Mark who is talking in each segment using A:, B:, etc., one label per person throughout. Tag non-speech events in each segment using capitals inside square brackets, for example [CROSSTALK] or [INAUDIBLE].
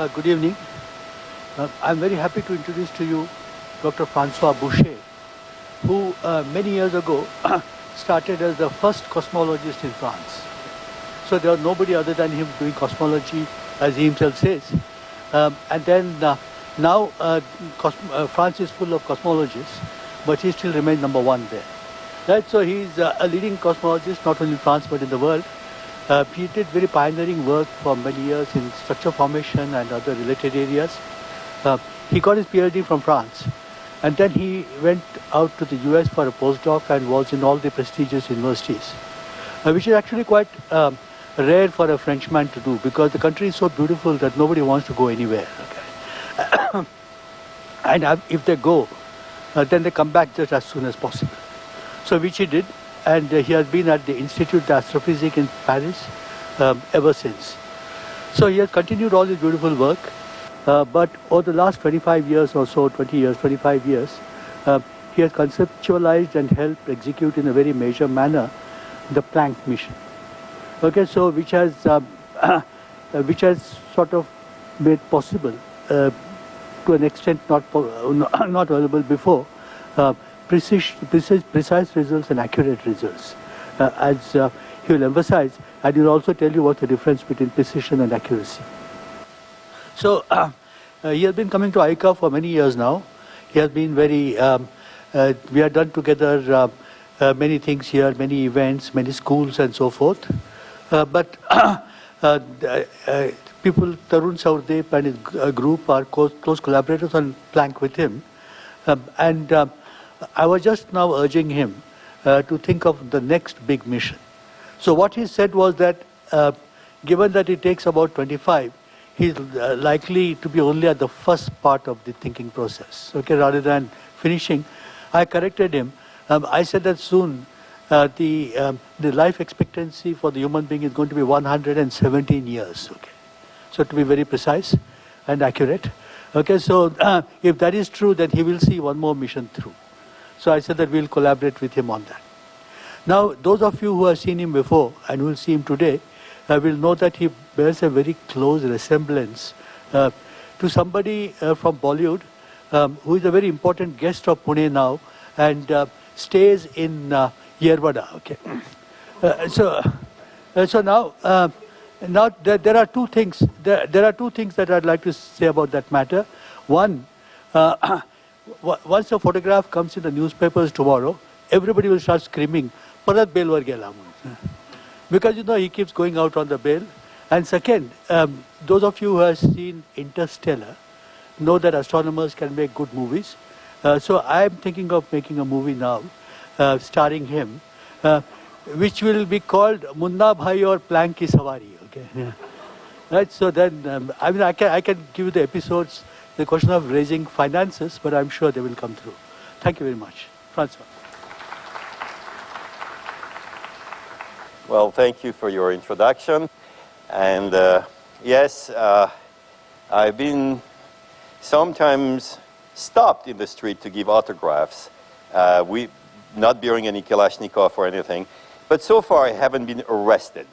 A: Uh, good evening. Uh, I'm very happy to introduce to you Dr. Francois Bouchet, who uh, many years ago [CLEARS THROAT] started as the first cosmologist in France. So there was nobody other than him doing cosmology, as he himself says. Um, and then uh, now uh, uh, France is full of cosmologists, but he still remains number one there. Right, so he's a leading cosmologist not only in France but in the world. Uh, he did very pioneering work for many years in structure formation and other related areas. Uh, he got his PhD from France and then he went out to the US for a postdoc and was in all the prestigious universities, uh, which is actually quite um, rare for a Frenchman to do because the country is so beautiful that nobody wants to go anywhere. Okay? [COUGHS] and if they go, uh, then they come back just as soon as possible. So which he did, and uh, he has been at the Institut d'Astrophysique in Paris um, ever since. So he has continued all his beautiful work, uh, but over the last 25 years or so, 20 years, 25 years, uh, he has conceptualized and helped execute in a very major manner the Planck mission. Okay, so which has um, [COUGHS] which has sort of made possible uh, to an extent not [COUGHS] not available before uh, precise, precise, precise results and accurate results. Uh, as uh, he will emphasize, and he will also tell you what the difference between precision and accuracy. So uh, [CLEARS THROAT] uh, he has been coming to ICA for many years now. He has been very, um, uh, we have done together uh, many things here, many events, many schools and so forth. but [CLEARS THROAT] people, Tarun Souradeep and his group are close, collaborators on Planck with him. Um, and uh, I was just now urging him uh, to think of the next big mission. So what he said was that uh, given that it takes about 25, he's uh, likely to be only at the first part of the thinking process, okay, rather than finishing. I corrected him. Um, I said that soon uh, the, um, the life expectancy for the human being is going to be 117 years, okay. So to be very precise and accurate. Okay, so [CLEARS THROAT] if that is true, then he will see one more mission through. So I said that we'll collaborate with him on that. Now, those of you who have seen him before and will see him today uh, will know that he bears a very close resemblance uh, to somebody uh, from Bollywood um, who is a very important guest of Pune now and uh, stays in uh, Yerwada. Okay. Uh, so, uh, so now, uh, now there, there, are two things. There, there, are two things that I'd like to say about that matter. One, once the photograph comes in the newspapers tomorrow, everybody will start screaming, Parat Gela. Because you know he keeps going out on the bail. And second, um, those of you who have seen Interstellar know that astronomers can make good movies. Uh, so I am thinking of making a movie now, uh, starring him, uh, which will be called Munna Bhai or Planck Ki Sawari. Okay. Yeah. [LAUGHS] Right. So then, um, I mean, I can I can give you the episodes, the question of raising finances, but I'm sure they will come through. Thank you very much, Francois.
B: Well, thank you for your introduction. And uh, yes, uh, I've been sometimes stopped in the street to give autographs. Uh, we, not bearing any Kalashnikov or anything. But so far, I haven't been arrested.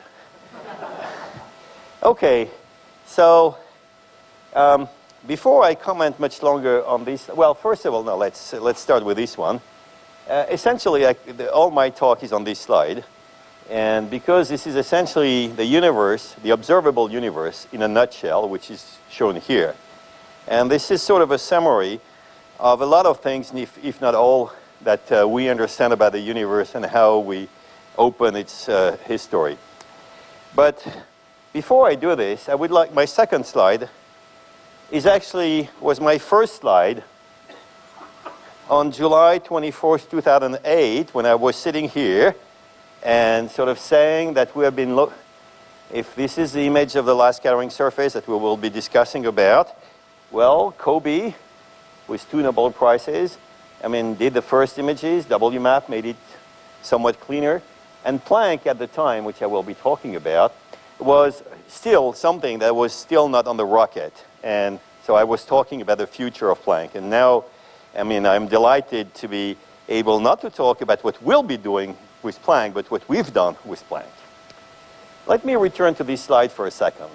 B: [LAUGHS] okay, so um, before I comment much longer on this, well, first of all, no, let's, let's start with this one. Uh, essentially, I, the, all my talk is on this slide. And because this is essentially the universe, the observable universe in a nutshell, which is shown here. And this is sort of a summary of a lot of things, if, if not all, that uh, we understand about the universe and how we open its uh, history. But before I do this, I would like my second slide is actually was my first slide on July 24th, 2008, when I was sitting here and sort of saying that we have been if this is the image of the last scattering surface that we will be discussing about, well, COBE, with two Nobel Prizes, I mean, did the first images, WMAP made it somewhat cleaner, and Planck at the time, which I will be talking about, was still something that was still not on the rocket. And so I was talking about the future of Planck. And now, I mean, I'm delighted to be able not to talk about what we'll be doing with Planck, but what we've done with Planck. Let me return to this slide for a second.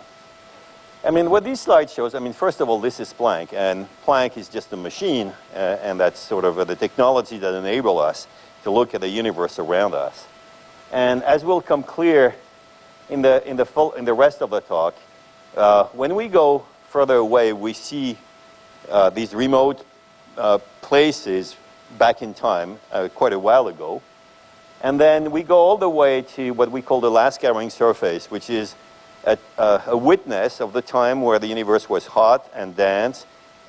B: I mean, what this slide shows, I mean, first of all, this is Planck, and Planck is just a machine, uh, and that's sort of uh, the technology that enable us to look at the universe around us. And as will come clear in the, in the, full, in the rest of the talk, uh, when we go further away, we see uh, these remote uh, places back in time, uh, quite a while ago. And then we go all the way to what we call the last scattering surface, which is a, a, witness of the time where the universe was hot and dense.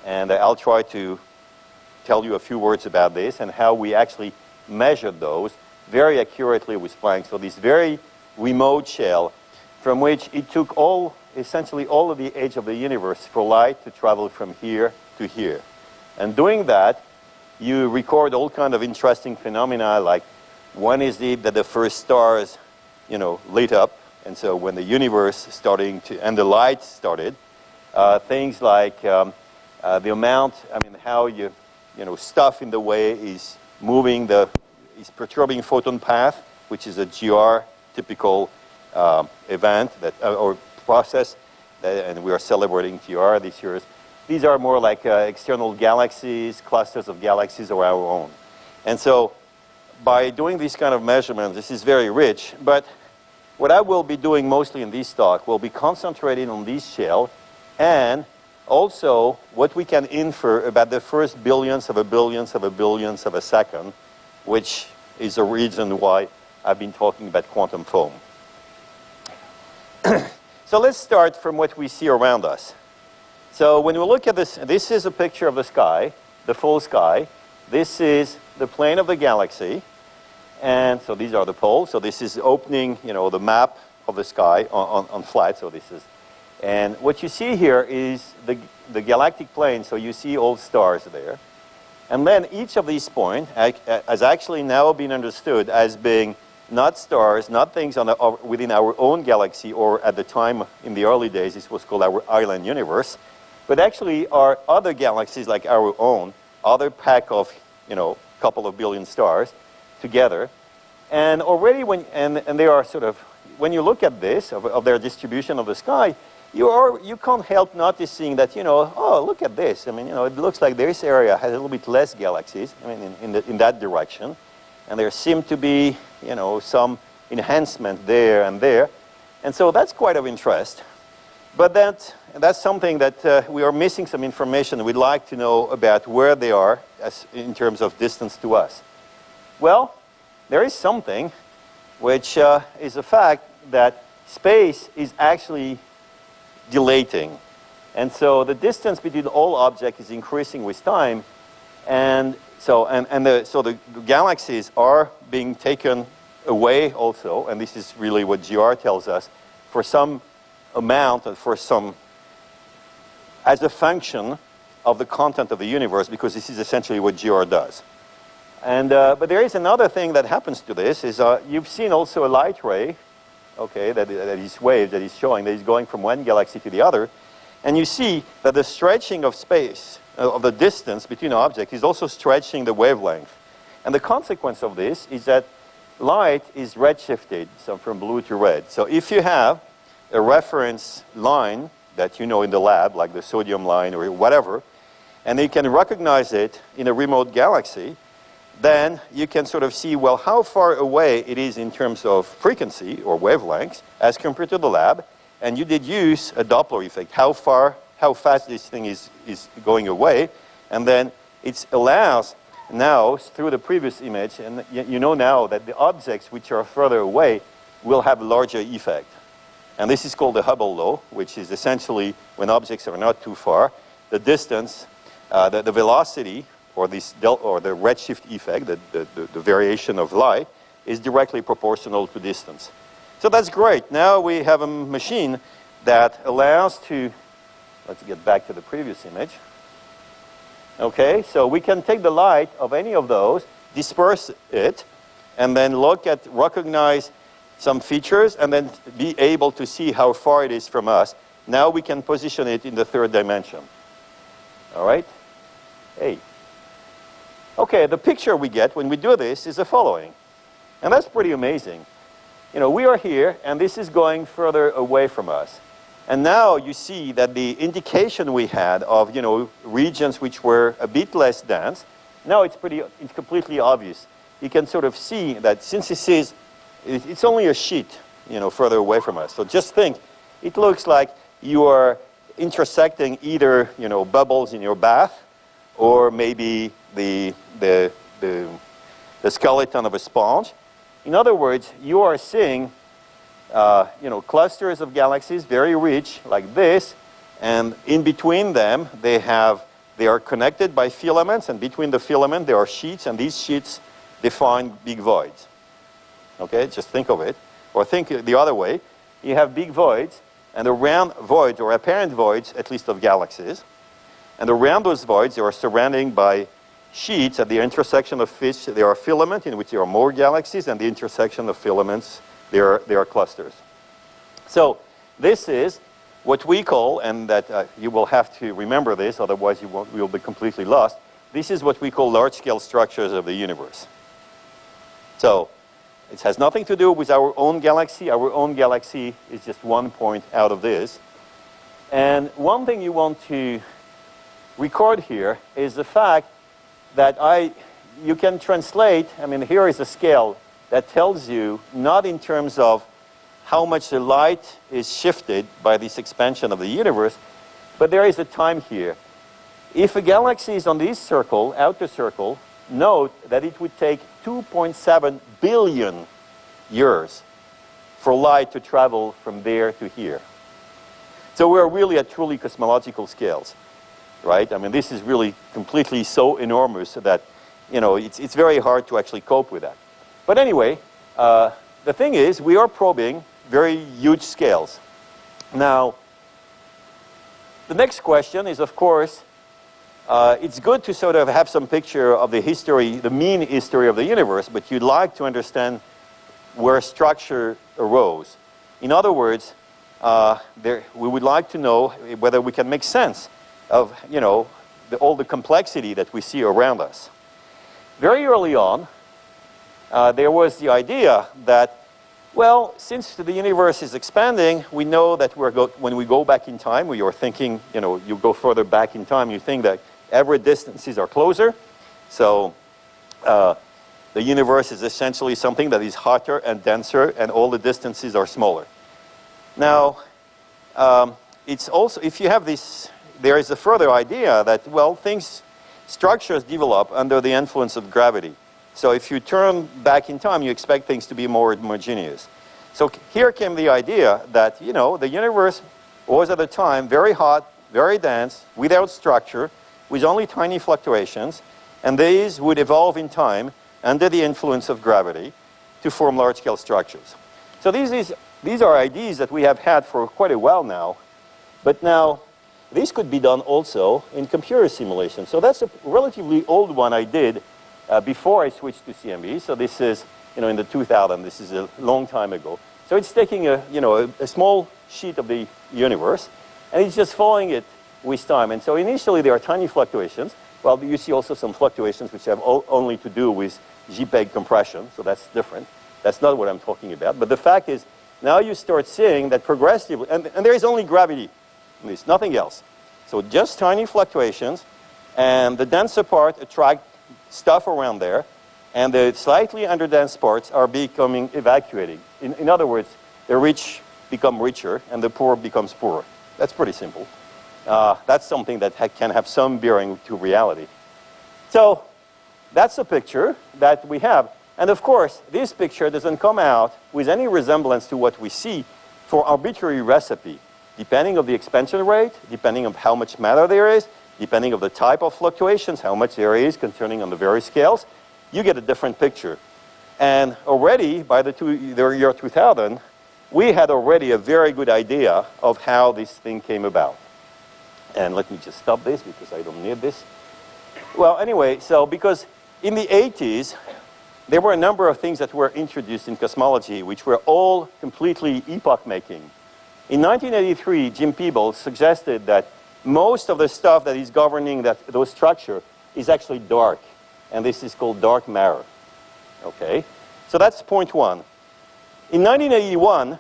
B: And I'll try to tell you a few words about this and how we actually measured those very accurately with Planck. So this very remote shell from which it took all, essentially all of the age of the universe for light to travel from here to here. And doing that, you record all kind of interesting phenomena like one is the, that the first stars, you know, lit up and so when the universe starting to, and the light started, uh, things like um, uh, the amount, I mean, how you, you know, stuff in the way is moving the, is perturbing photon path, which is a GR typical uh, event that, uh, or process, and we are celebrating GR this year. These are more like uh, external galaxies, clusters of galaxies of our own. And so by doing these kind of measurements, this is very rich, but what I will be doing mostly in this talk will be concentrating on this shell and also what we can infer about the first billions of a billions of a billions of a second, which is a reason why I've been talking about quantum foam. So let's start from what we see around us. So when we look at this, this is a picture of the sky, the full sky. This is the plane of the galaxy. And so these are the poles. So this is opening, you know, the map of the sky on, on, on flat. So this is, and what you see here is the, the galactic plane. So you see all stars there. And then each of these points has actually now been understood as being not stars, not things on the, uh, within our own galaxy, or at the time in the early days, this was called our island universe, but actually are other galaxies like our own, other pack of, you know, couple of billion stars, together. And already when, and, and they are sort of, when you look at this, of, of their distribution of the sky, you, are, you can't help noticing that, you know, oh, look at this. I mean, you know, it looks like this area has a little bit less galaxies, I mean, in, in, the, in that direction. And there seem to be, you know, some enhancement there and there. And so that's quite of interest. But that, that's something that uh, we are missing some information. We'd like to know about where they are as, in terms of distance to us. Well, there is something which uh, is a fact that space is actually dilating. And so the distance between all objects is increasing with time. And so, and, and the, so the galaxies are being taken away also, and this is really what GR tells us, for some amount, for some, as a function of the content of the universe, because this is essentially what GR does. And, uh, but there is another thing that happens to this, is uh, you've seen also a light ray, okay, that, that is wave, that is showing that is going from one galaxy to the other. And you see that the stretching of space, uh, Uh, of the distance between objects, is also stretching the wavelength. And the consequence of this is that light is redshifted, so from blue to red. So if you have a reference line that you know in the lab, like the sodium line or whatever, and you can recognize it in a remote galaxy, then you can sort of see, well, how far away it is in terms of frequency or wavelengths as compared to the lab. And you did use a Doppler effect, how far, how fast this thing is, is going away. And then it allows now, through the previous image, and you know now that the objects which are further away will have a larger effect. And this is called the Hubble law, which is essentially when objects are not too far, the distance, uh, the, the velocity or, this del or the redshift effect, the, the, the, the variation of light, is directly proportional to distance. So that's great. Now we have a machine that allows to, let's get back to the previous image. Okay, so we can take the light of any of those, disperse it, and then look at, recognize some features, and then be able to see how far it is from us. Now we can position it in the third dimension. All right? Hey. Okay, the picture we get when we do this is the following. And that's pretty amazing. You know, we are here, and this is going further away from us. And now you see that the indication we had of, you know, regions which were a bit less dense, now it's pretty, it's completely obvious. You can sort of see that since this is, it's only a sheet, you know, further away from us. So just think, it looks like you are intersecting either, you know, bubbles in your bath or maybe the, the, the, the skeleton of a sponge. In other words, you are seeing uh, you know, clusters of galaxies, very rich, like this, and in between them, they have, they are connected by filaments, and between the filament, there are sheets, and these sheets define big voids. Okay, just think of it. Or think the other way. You have big voids, and around voids, or apparent voids, at least of galaxies, and around those voids, they are surrounded by sheets at the intersection of which there are filaments, in which there are more galaxies, and the intersection of filaments there are, there are clusters. So this is what we call, and that uh, you will have to remember this, otherwise you won't, you'll be completely lost. This is what we call large-scale structures of the universe. So it has nothing to do with our own galaxy. Our own galaxy is just one point out of this. And one thing you want to record here is the fact that I, you can translate, I mean, here is a scale that tells you not in terms of how much the light is shifted by this expansion of the universe, but there is a time here. If a galaxy is on this circle, outer circle, note that it would take 2.7 billion years for light to travel from there to here. So we're really at truly cosmological scales, right? I mean, this is really completely so enormous that, you know, it's, it's very hard to actually cope with that. But anyway, uh, the thing is, we are probing very huge scales. Now, the next question is, of course, uh, it's good to sort of have some picture of the history, the mean history of the universe, but you'd like to understand where structure arose. In other words, uh, there, we would like to know whether we can make sense of, you know, the, all the complexity that we see around us. Very early on, uh, there was the idea that, well, since the universe is expanding, we know that we're when we go back in time, we are thinking, you know, you go further back in time, you think that every distances are closer. So uh, the universe is essentially something that is hotter and denser, and all the distances are smaller. Now, um, it's also, if you have this, there is a further idea that, well, things, structures develop under the influence of gravity. So if you turn back in time, you expect things to be more homogeneous. So here came the idea that, you know, the universe was at the time very hot, very dense, without structure, with only tiny fluctuations, and these would evolve in time under the influence of gravity to form large-scale structures. So these, is, these are ideas that we have had for quite a while now, but now this could be done also in computer simulation. So that's a relatively old one I did uh, before I switched to CMB. So this is, you know, in the 2000, this is a long time ago. So it's taking a, you know, a, a small sheet of the universe, and it's just following it with time. And so initially there are tiny fluctuations. Well, you see also some fluctuations which have only to do with JPEG compression, so that's different. That's not what I'm talking about. But the fact is, now you start seeing that progressively, and, and there is only gravity in this, nothing else. So just tiny fluctuations, and the denser part attract stuff around there, and the slightly underdense parts are becoming evacuating. In, in other words, the rich become richer and the poor becomes poorer. That's pretty simple. Uh, that's something that ha can have some bearing to reality. So that's the picture that we have. And of course, this picture doesn't come out with any resemblance to what we see for arbitrary recipe, depending on the expansion rate, depending on how much matter there is, depending on the type of fluctuations, how much there is concerning on the various scales, you get a different picture. And already by the, two, the year 2000, we had already a very good idea of how this thing came about. And let me just stop this because I don't need this. Well, anyway, so because in the 80s, there were a number of things that were introduced in cosmology which were all completely epoch-making. In 1983, Jim Peebles suggested that most of the stuff that is governing that, those structure is actually dark. And this is called dark matter. Okay? So that's point one. In 1981,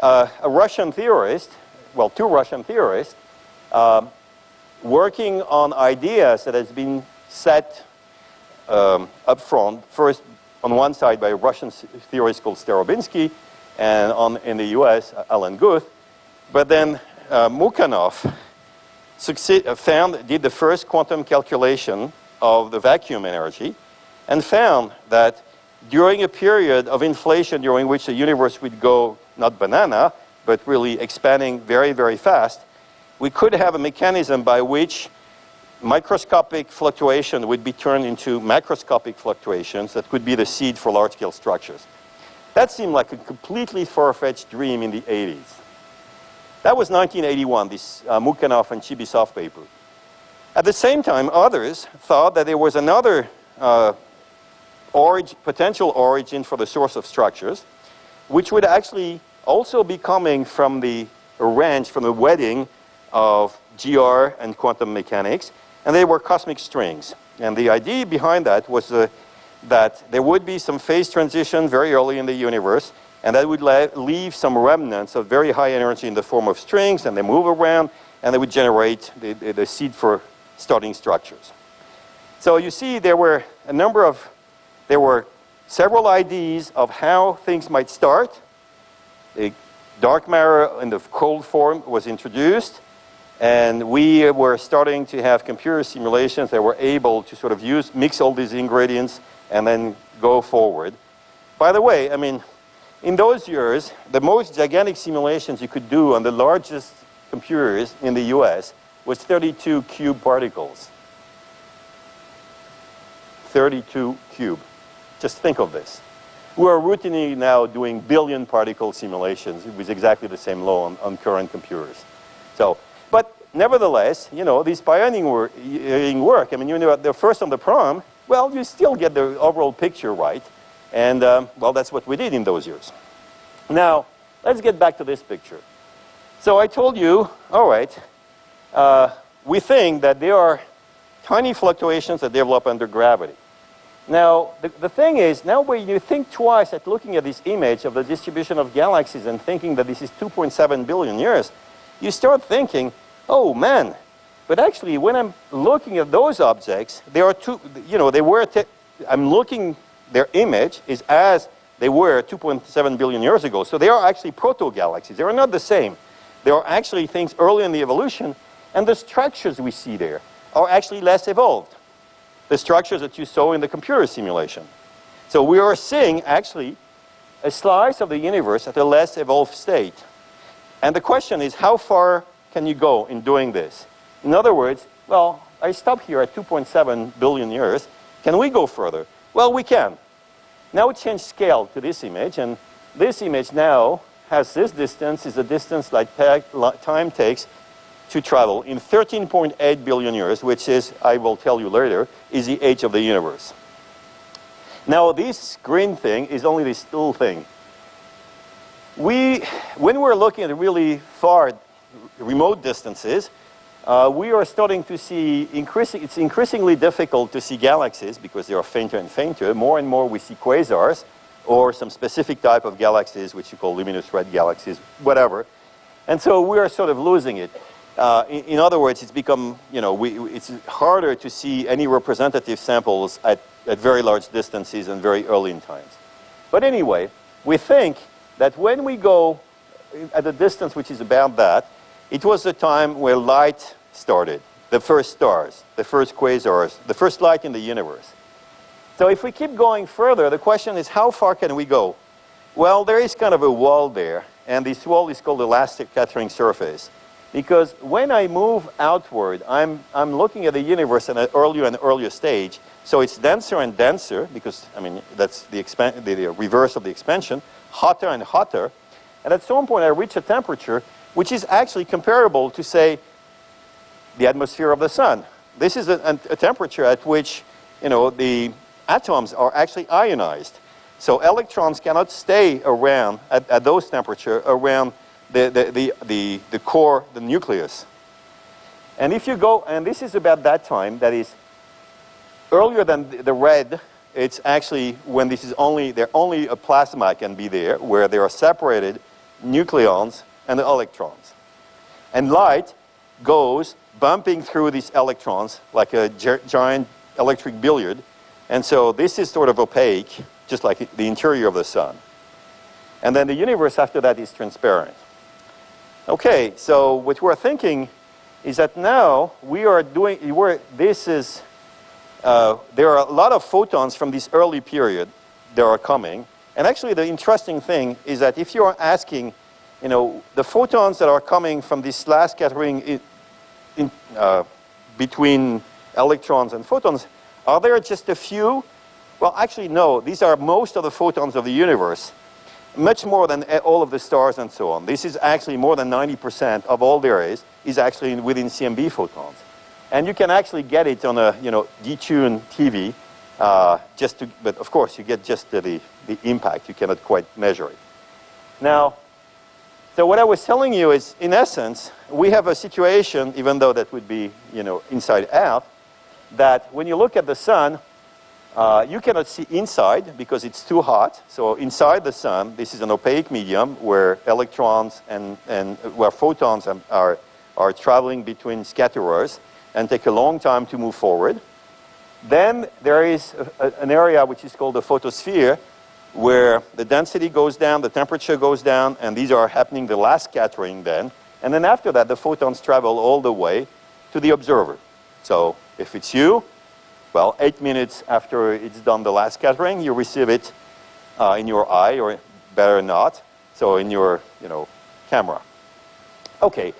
B: uh, a Russian theorist well, two Russian theorists um, working on ideas that has been set um, up front, first on one side by a Russian theorist called Starobinsky, and on, in the US, Alan Guth. But then uh, Mukhanov succeed, uh, found, did the first quantum calculation of the vacuum energy and found that during a period of inflation during which the universe would go not banana, but really expanding very, very fast, we could have a mechanism by which microscopic fluctuation would be turned into macroscopic fluctuations that could be the seed for large-scale structures. That seemed like a completely far-fetched dream in the 80s. That was 1981, this uh, Mukhanov and Chibisov paper. At the same time, others thought that there was another uh, potential origin for the source of structures, which would actually also be coming from the range, from the wedding of GR and quantum mechanics, and they were cosmic strings. And the idea behind that was uh, that there would be some phase transition very early in the universe, and that would leave some remnants of very high energy in the form of strings, and they move around, and they would generate the, the, the seed for starting structures. So you see there were a number of, there were several ideas of how things might start. The dark matter in the cold form was introduced, and we were starting to have computer simulations that were able to sort of use, mix all these ingredients and then go forward. By the way, I mean, in those years, the most gigantic simulations you could do on the largest computers in the US was 32 cube particles. 32 cube. Just think of this. We are routinely now doing billion particle simulations with exactly the same law on, on current computers. So, but nevertheless, you know, these pioneering work, I mean, you know, they're first on the prom, well, you still get the overall picture right. And, um, well, that's what we did in those years. Now, let's get back to this picture. So I told you, all right, uh, we think that there are tiny fluctuations that develop under gravity. Now, the, the thing is, now when you think twice at looking at this image of the distribution of galaxies and thinking that this is 2.7 billion years, you start thinking, oh man, but actually when I'm looking at those objects, there are two, you know, they were, I'm looking, their image is as they were 2.7 billion years ago. So they are actually proto-galaxies. They are not the same. They are actually things early in the evolution, and the structures we see there are actually less evolved the structures that you saw in the computer simulation. So we are seeing actually a slice of the universe at a less evolved state. And the question is, how far can you go in doing this? In other words, well, I stop here at 2.7 billion years. Can we go further? Well, we can. Now we change scale to this image, and this image now has this distance, is the distance like time takes to travel in 13.8 billion years, which is, I will tell you later, is the age of the universe. Now, this green thing is only this little thing. We, when we're looking at really far remote distances, uh, we are starting to see increasing, it's increasingly difficult to see galaxies because they are fainter and fainter. More and more we see quasars or some specific type of galaxies, which you call luminous red galaxies, whatever. And so we are sort of losing it. Uh, in, in, other words, it's become, you know, we, it's harder to see any representative samples at, at very large distances and very early in times. But anyway, we think that when we go at a distance which is about that, it was the time where light started, the first stars, the first quasars, the first light in the universe. So if we keep going further, the question is how far can we go? Well, there is kind of a wall there, and this wall is called elastic scattering surface. Because when I move outward, I'm, I'm looking at the universe at an earlier and earlier stage. So it's denser and denser, because, I mean, that's the, the, the reverse of the expansion, hotter and hotter. And at some point, I reach a temperature which is actually comparable to, say, the atmosphere of the sun. This is a, a temperature at which, you know, the atoms are actually ionized. So electrons cannot stay around at, at those temperatures around the, the, the, the, the core, the nucleus. And if you go, and this is about that time, that is earlier than the red, it's actually when this is only, there only a plasma can be there, where there are separated nucleons and the electrons. And light goes bumping through these electrons like a giant electric billiard. And so this is sort of opaque, just like the interior of the sun. And then the universe after that is transparent. Okay, so what we're thinking is that now we are doing, we're, this is, uh, there are a lot of photons from this early period that are coming. And actually the interesting thing is that if you are asking, you know, the photons that are coming from this last scattering in, in, uh, between electrons and photons, are there just a few? Well, actually, no. These are most of the photons of the universe, much more than all of the stars and so on. This is actually more than 90% of all there is, is actually within CMB photons. And you can actually get it on a, you know, detuned TV, uh, just to, but of course, you get just the, the impact. You cannot quite measure it. Now, so what I was telling you is, in essence, we have a situation, even though that would be, you know, inside out, that when you look at the sun, uh, you cannot see inside because it's too hot. So inside the sun, this is an opaque medium where electrons and, and where photons are, are traveling between scatterers and take a long time to move forward. Then there is a, a, an area which is called the photosphere where the density goes down, the temperature goes down, and these are happening the last scattering then. And then after that, the photons travel all the way to the observer. So if it's you, well, eight minutes after it's done the last scattering, you receive it uh, in your eye, or better not, so in your, you know, camera. Okay.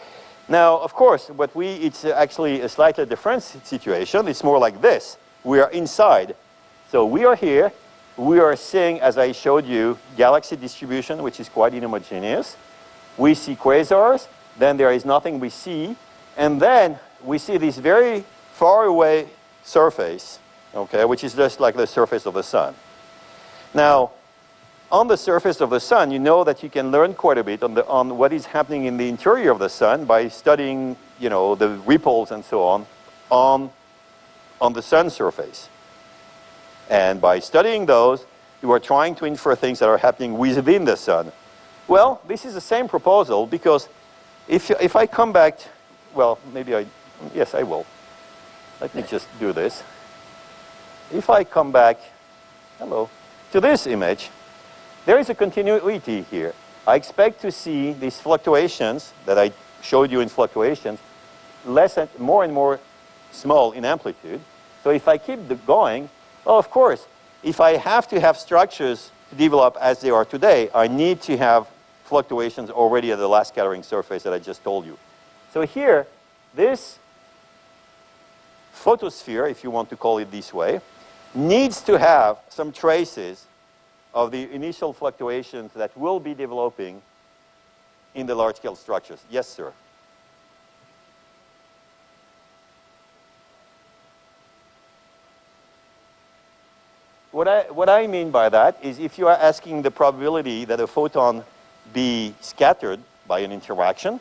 B: Now, of course, what we, it's actually a slightly different situation. It's more like this. We are inside. So we are here. We are seeing, as I showed you, galaxy distribution, which is quite inhomogeneous. We see quasars. Then there is nothing we see. And then we see this very far away surface, okay, which is just like the surface of the sun. Now, on the surface of the sun, you know that you can learn quite a bit on, the, on what is happening in the interior of the sun by studying, you know, the ripples and so on, on, on the sun surface. And by studying those, you are trying to infer things that are happening within the sun. Well, this is the same proposal because if, if I come back, well, maybe I, yes, I will. Let me just do this. If I come back, hello, to this image, there is a continuity here. I expect to see these fluctuations that I showed you in fluctuations less and more and more small in amplitude. So if I keep the going, well, of course, if I have to have structures to develop as they are today, I need to have fluctuations already at the last scattering surface that I just told you. So here, this photosphere, if you want to call it this way, needs to have some traces of the initial fluctuations that will be developing in the large-scale structures. Yes, sir. What I, what I mean by that is if you are asking the probability that a photon be scattered by an interaction,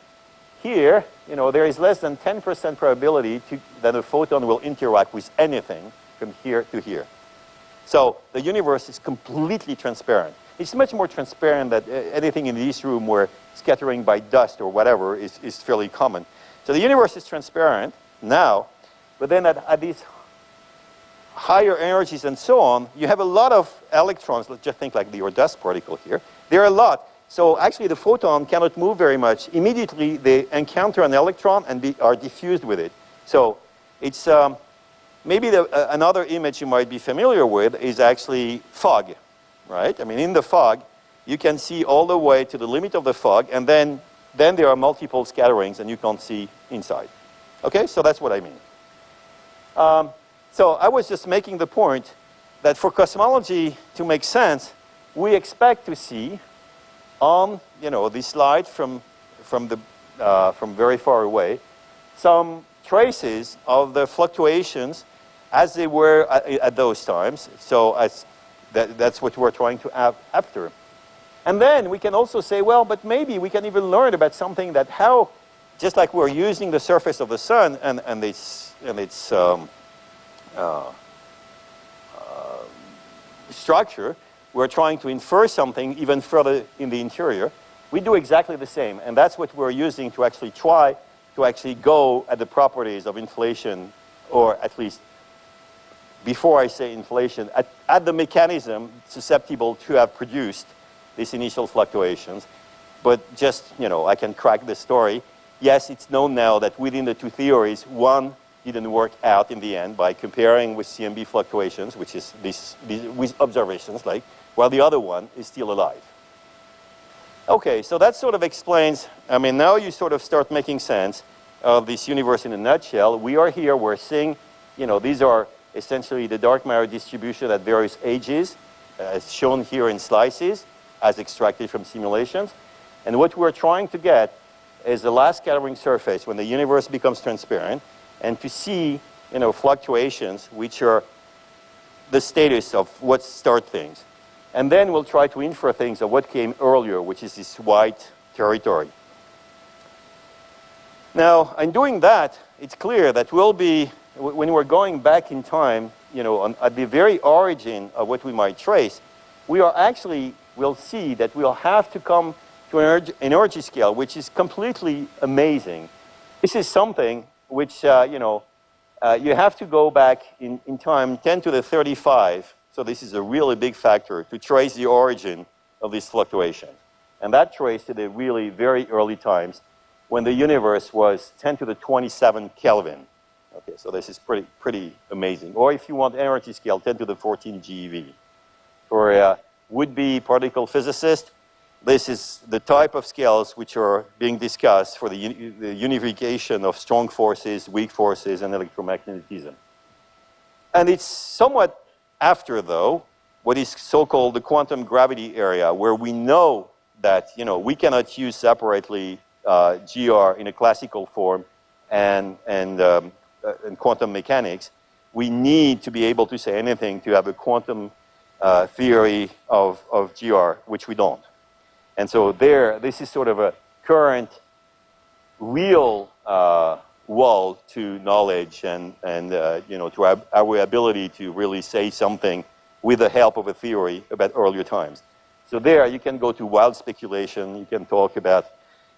B: here, you know, there is less than 10% probability to, that a photon will interact with anything from here to here. So the universe is completely transparent. It's much more transparent than uh, anything in this room where scattering by dust or whatever is, is fairly common. So the universe is transparent now, but then at, at these higher energies and so on, you have a lot of electrons. Let's just think like the dust particle here. There are a lot. So actually the photon cannot move very much. Immediately they encounter an electron and be, are diffused with it. So it's um, maybe the, uh, another image you might be familiar with is actually fog, right? I mean in the fog you can see all the way to the limit of the fog and then, then there are multiple scatterings and you can't see inside. Okay, so that's what I mean. Um, so I was just making the point that for cosmology to make sense, we expect to see on, you know, this slide from, from, the, uh, from very far away, some traces of the fluctuations as they were at, at those times. So as that, that's what we're trying to have after. And then we can also say, well, but maybe we can even learn about something that how, just like we're using the surface of the sun and, and its, and its um, uh, uh, structure, we're trying to infer something even further in the interior. we do exactly the same. And that's what we're using to actually try to actually go at the properties of inflation, or at least before I say inflation, at, at the mechanism susceptible to have produced these initial fluctuations. But just, you know, I can crack the story. Yes, it's known now that within the two theories, one didn't work out in the end by comparing with CMB fluctuations, which is this, with observations, like, while the other one is still alive. Okay, so that sort of explains, I mean, now you sort of start making sense of this universe in a nutshell. We are here, we're seeing, you know, these are essentially the dark matter distribution at various ages, as shown here in slices, as extracted from simulations. And what we're trying to get is the last scattering surface when the universe becomes transparent, and to see, you know, fluctuations, which are the status of what start things. And then we'll try to infer things of what came earlier, which is this white territory. Now, in doing that, it's clear that we'll be, when we're going back in time, you know, on, at the very origin of what we might trace, we are actually, we'll see that we'll have to come to an energy, energy scale which is completely amazing. This is something which, uh, you know, uh, you have to go back in, in time 10 to the 35 so this is a really big factor to trace the origin of these fluctuations. And that traced to the really very early times when the universe was 10 to the 27 Kelvin. Okay, so this is pretty, pretty amazing. Or if you want energy scale, 10 to the 14 GeV. For a would-be particle physicist, this is the type of scales which are being discussed for the, the unification of strong forces, weak forces, and electromagnetism. And it's somewhat after, though, what is so-called the quantum gravity area, where we know that, you know, we cannot use separately uh, GR in a classical form and, and, um, uh, and quantum mechanics. We need to be able to say anything to have a quantum uh, theory of, of GR, which we don't. And so there, this is sort of a current real uh, wall to knowledge and, and uh, you know, to our, our, ability to really say something with the help of a theory about earlier times. So there you can go to wild speculation, you can talk about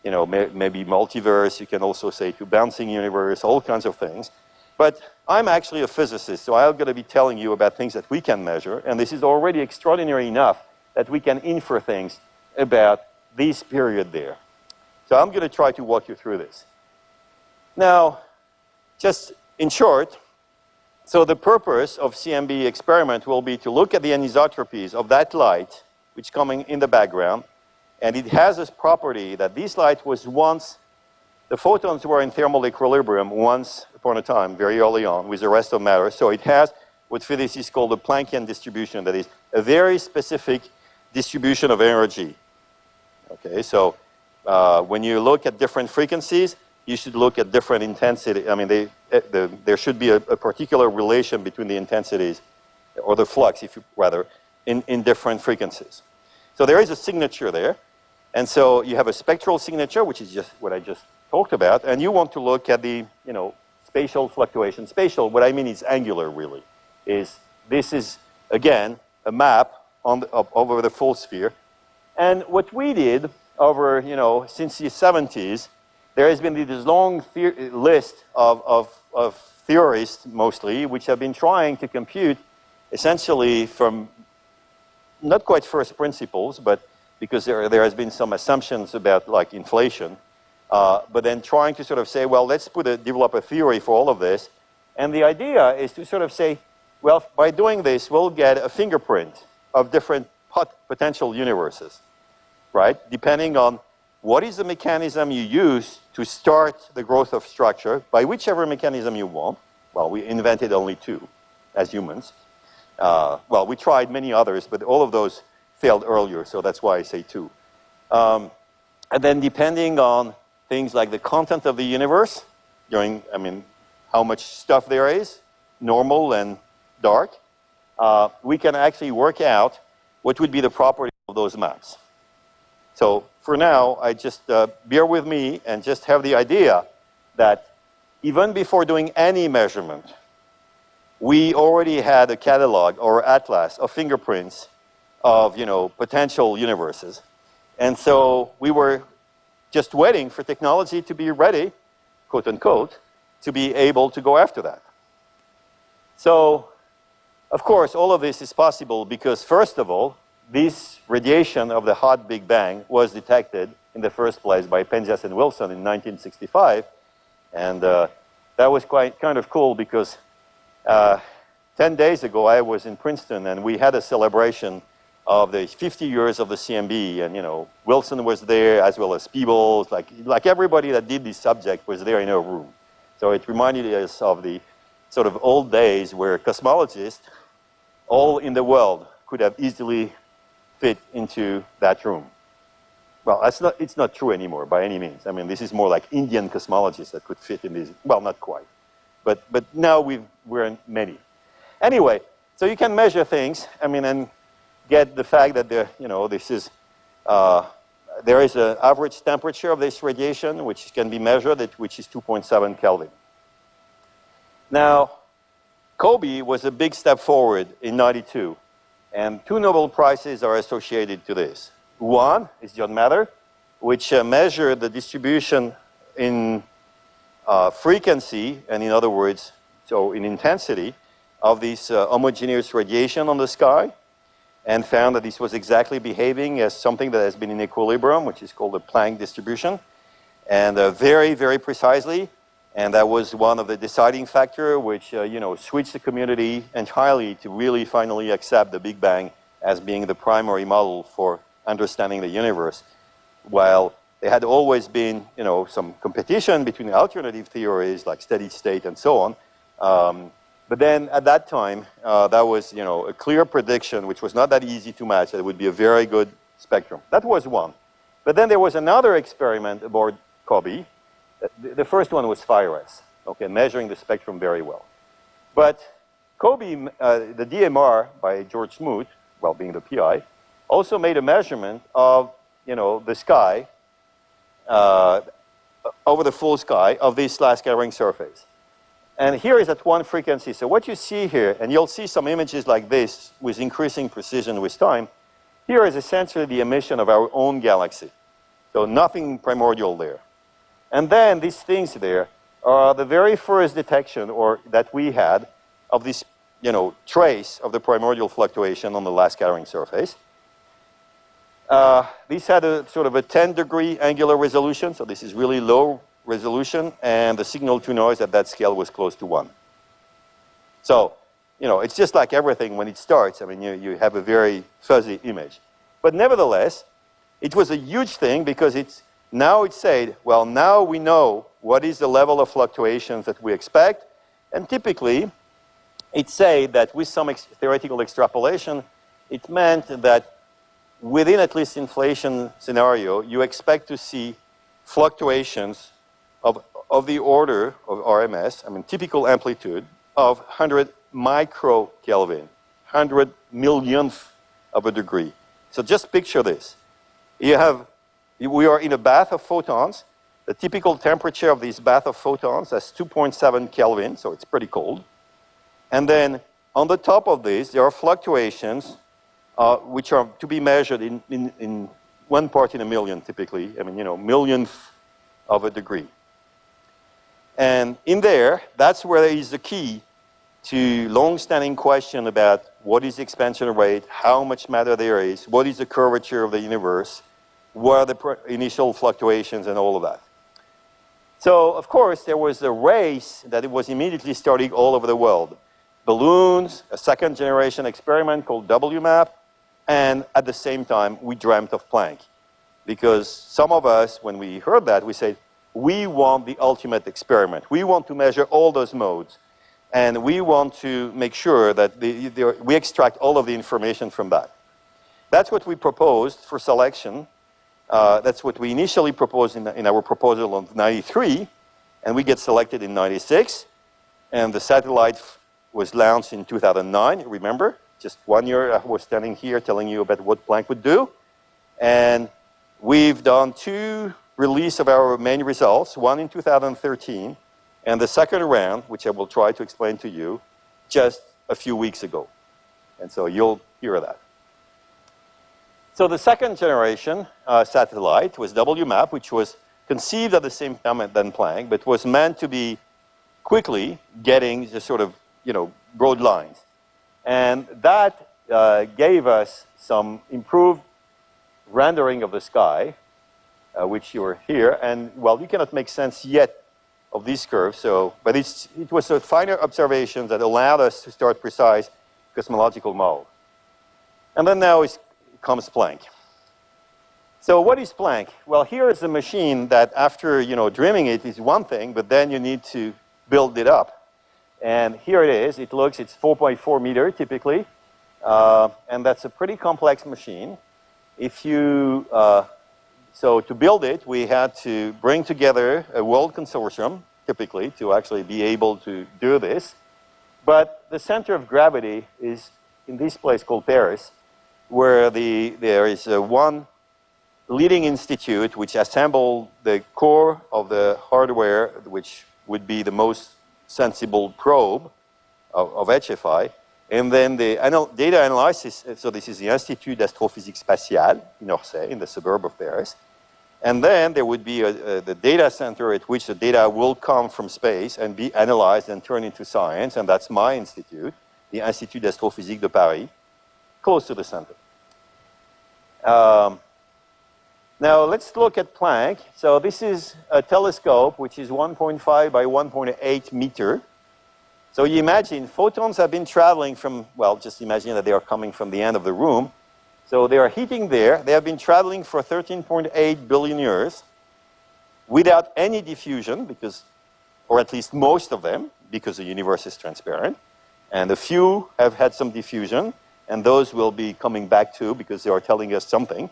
B: you know, may, maybe multiverse, you can also say to bouncing universe, all kinds of things. But I'm actually a physicist, so I'm going to be telling you about things that we can measure, and this is already extraordinary enough that we can infer things about this period there. So I'm going to try to walk you through this. Now, just in short, so the purpose of CMB experiment will be to look at the anisotropies of that light, which coming in the background, and it has this property that this light was once, the photons were in thermal equilibrium once upon a time, very early on, with the rest of matter. So it has what physicists call the Planckian distribution, that is a very specific distribution of energy. Okay, so uh, when you look at different frequencies, you should look at different intensity. I mean, they, eh, the, there should be a, a, particular relation between the intensities, or the flux, if you rather, in, in different frequencies. So there is a signature there. And so you have a spectral signature, which is just what I just talked about, and you want to look at the, you know, spatial fluctuation. Spatial, what I mean is angular, really, is this is, again, a map on the, of, over the full sphere. And what we did over, you know, since the 70s there has been this long list of, of, of theorists, mostly, which have been trying to compute essentially from not quite first principles, but because there, there has been some assumptions about like inflation, uh, but then trying to sort of say, well, let's put a, develop a theory for all of this. And the idea is to sort of say, well, by doing this, we'll get a fingerprint of different pot potential universes, right? Depending on what is the mechanism you use to start the growth of structure by whichever mechanism you want. Well, we invented only two as humans. Uh, well, we tried many others, but all of those failed earlier, so that's why I say two. Um, and then depending on things like the content of the universe, during, I mean, how much stuff there is, normal and dark, uh, we can actually work out what would be the property of those maps. So for now, I just uh, bear with me and just have the idea that even before doing any measurement, we already had a catalog or atlas of fingerprints of you know potential universes. And so we were just waiting for technology to be ready, quote unquote, to be able to go after that. So, of course, all of this is possible because, first of all, this radiation of the hot Big Bang was detected in the first place by Penzias and Wilson in 1965. And uh, that was quite kind of cool because uh, 10 days ago I was in Princeton and we had a celebration of the 50 years of the CMB. And, you know, Wilson was there as well as Peebles. Like, like everybody that did this subject was there in a room. So it reminded us of the sort of old days where cosmologists all in the world could have easily fit into that room. Well, that's not, it's not true anymore by any means. I mean, this is more like Indian cosmologists that could fit in these. Well, not quite. But, but now we've, we're in many. Anyway, so you can measure things, I mean, and get the fact that there, you know, this is, uh, there is an average temperature of this radiation, which can be measured, at, which is 2.7 Kelvin. Now, COBE was a big step forward in 92, and two Nobel Prizes are associated to this. One is John Mather, which uh, measured the distribution in uh, frequency, and in other words, so in intensity, of this uh, homogeneous radiation on the sky, and found that this was exactly behaving as something that has been in equilibrium, which is called the Planck distribution, and uh, very, very precisely. And that was one of the deciding factor which, uh, you know, switched the community entirely to really finally accept the Big Bang as being the primary model for understanding the universe. While there had always been, you know, some competition between alternative theories like steady state and so on. Um, but then at that time, uh, that was, you know, a clear prediction, which was not that easy to match, that it would be a very good spectrum. That was one. But then there was another experiment aboard COBE. The first one was FIRAS, okay, measuring the spectrum very well. But COBE, uh, the DMR by George Smoot, well, being the PI, also made a measurement of, you know, the sky, uh, over the full sky of this last scattering surface. And here is at one frequency. So what you see here, and you'll see some images like this with increasing precision with time, here is essentially the emission of our own galaxy. So nothing primordial there. And then these things there are the very first detection or that we had of this you know, trace of the primordial fluctuation on the last scattering surface. Uh, these had a sort of a 10 degree angular resolution, so this is really low resolution, and the signal to noise at that scale was close to one. So, you know, it's just like everything when it starts. I mean, you, you have a very fuzzy image. But nevertheless, it was a huge thing because it's now it said, well, now we know what is the level of fluctuations that we expect. And typically, it said that with some ex theoretical extrapolation, it meant that within at least inflation scenario, you expect to see fluctuations of, of the order of RMS, I mean typical amplitude, of 100 microkelvin, 100 millionth of a degree. So just picture this. You have, we are in a bath of photons. The typical temperature of this bath of photons is 2.7 Kelvin, so it's pretty cold. And then on the top of this, there are fluctuations uh, which are to be measured in, in, in one part in a million, typically. I mean, you know, millionth of a degree. And in there, that's where there is the key to long-standing question about what is the expansion rate, how much matter there is, what is the curvature of the universe, what are the initial fluctuations and all of that. So, of course, there was a race that it was immediately starting all over the world. Balloons, a second generation experiment called WMAP, and at the same time, we dreamt of Planck. Because some of us, when we heard that, we said, we want the ultimate experiment. We want to measure all those modes. And we want to make sure that the, the, we extract all of the information from that. That's what we proposed for selection. Uh, that's what we initially proposed in, in our proposal of 93. And we get selected in 96. And the satellite was launched in 2009, remember? Just one year I was standing here telling you about what Planck would do. And we've done two release of our main results, one in 2013, and the second round, which I will try to explain to you, just a few weeks ago. And so you'll hear that. So the second generation uh, satellite was WMAP, which was conceived at the same time than Planck, but was meant to be quickly getting the sort of, you know, broad lines. And that uh, gave us some improved rendering of the sky, uh, which you are here. And, well, you cannot make sense yet of these curves, so, but it's, it was a finer observation that allowed us to start precise cosmological model. And then now comes Planck. So what is Planck? Well, here is a machine that after, you know, dreaming it is one thing, but then you need to build it up. And here it is. It looks, it's 4.4 meter typically. Uh, and that's a pretty complex machine. If you, uh, so to build it, we had to bring together a world consortium, typically, to actually be able to do this. But the center of gravity is in this place called Paris, where the, there is uh, one leading institute which assembled the core of the hardware, which would be the most sensible probe of, of HFI. And then the anal data analysis, uh, so this is the Institut d'Astrophysique Spatiale in Orsay, in the suburb of Paris. And then there would be a, a, the data center at which the data will come from space and be analyzed and turned into science, and that's my institute, the Institut d'Astrophysique de Paris, close to the center. Um, now let's look at Planck. So this is a telescope which is 1.5 by 1.8 meter. So you imagine photons have been traveling from, well, just imagine that they are coming from the end of the room. So they are heating there. They have been traveling for 13.8 billion years without any diffusion because, or at least most of them, because the universe is transparent. And a few have had some diffusion, and those will be coming back too because they are telling us something.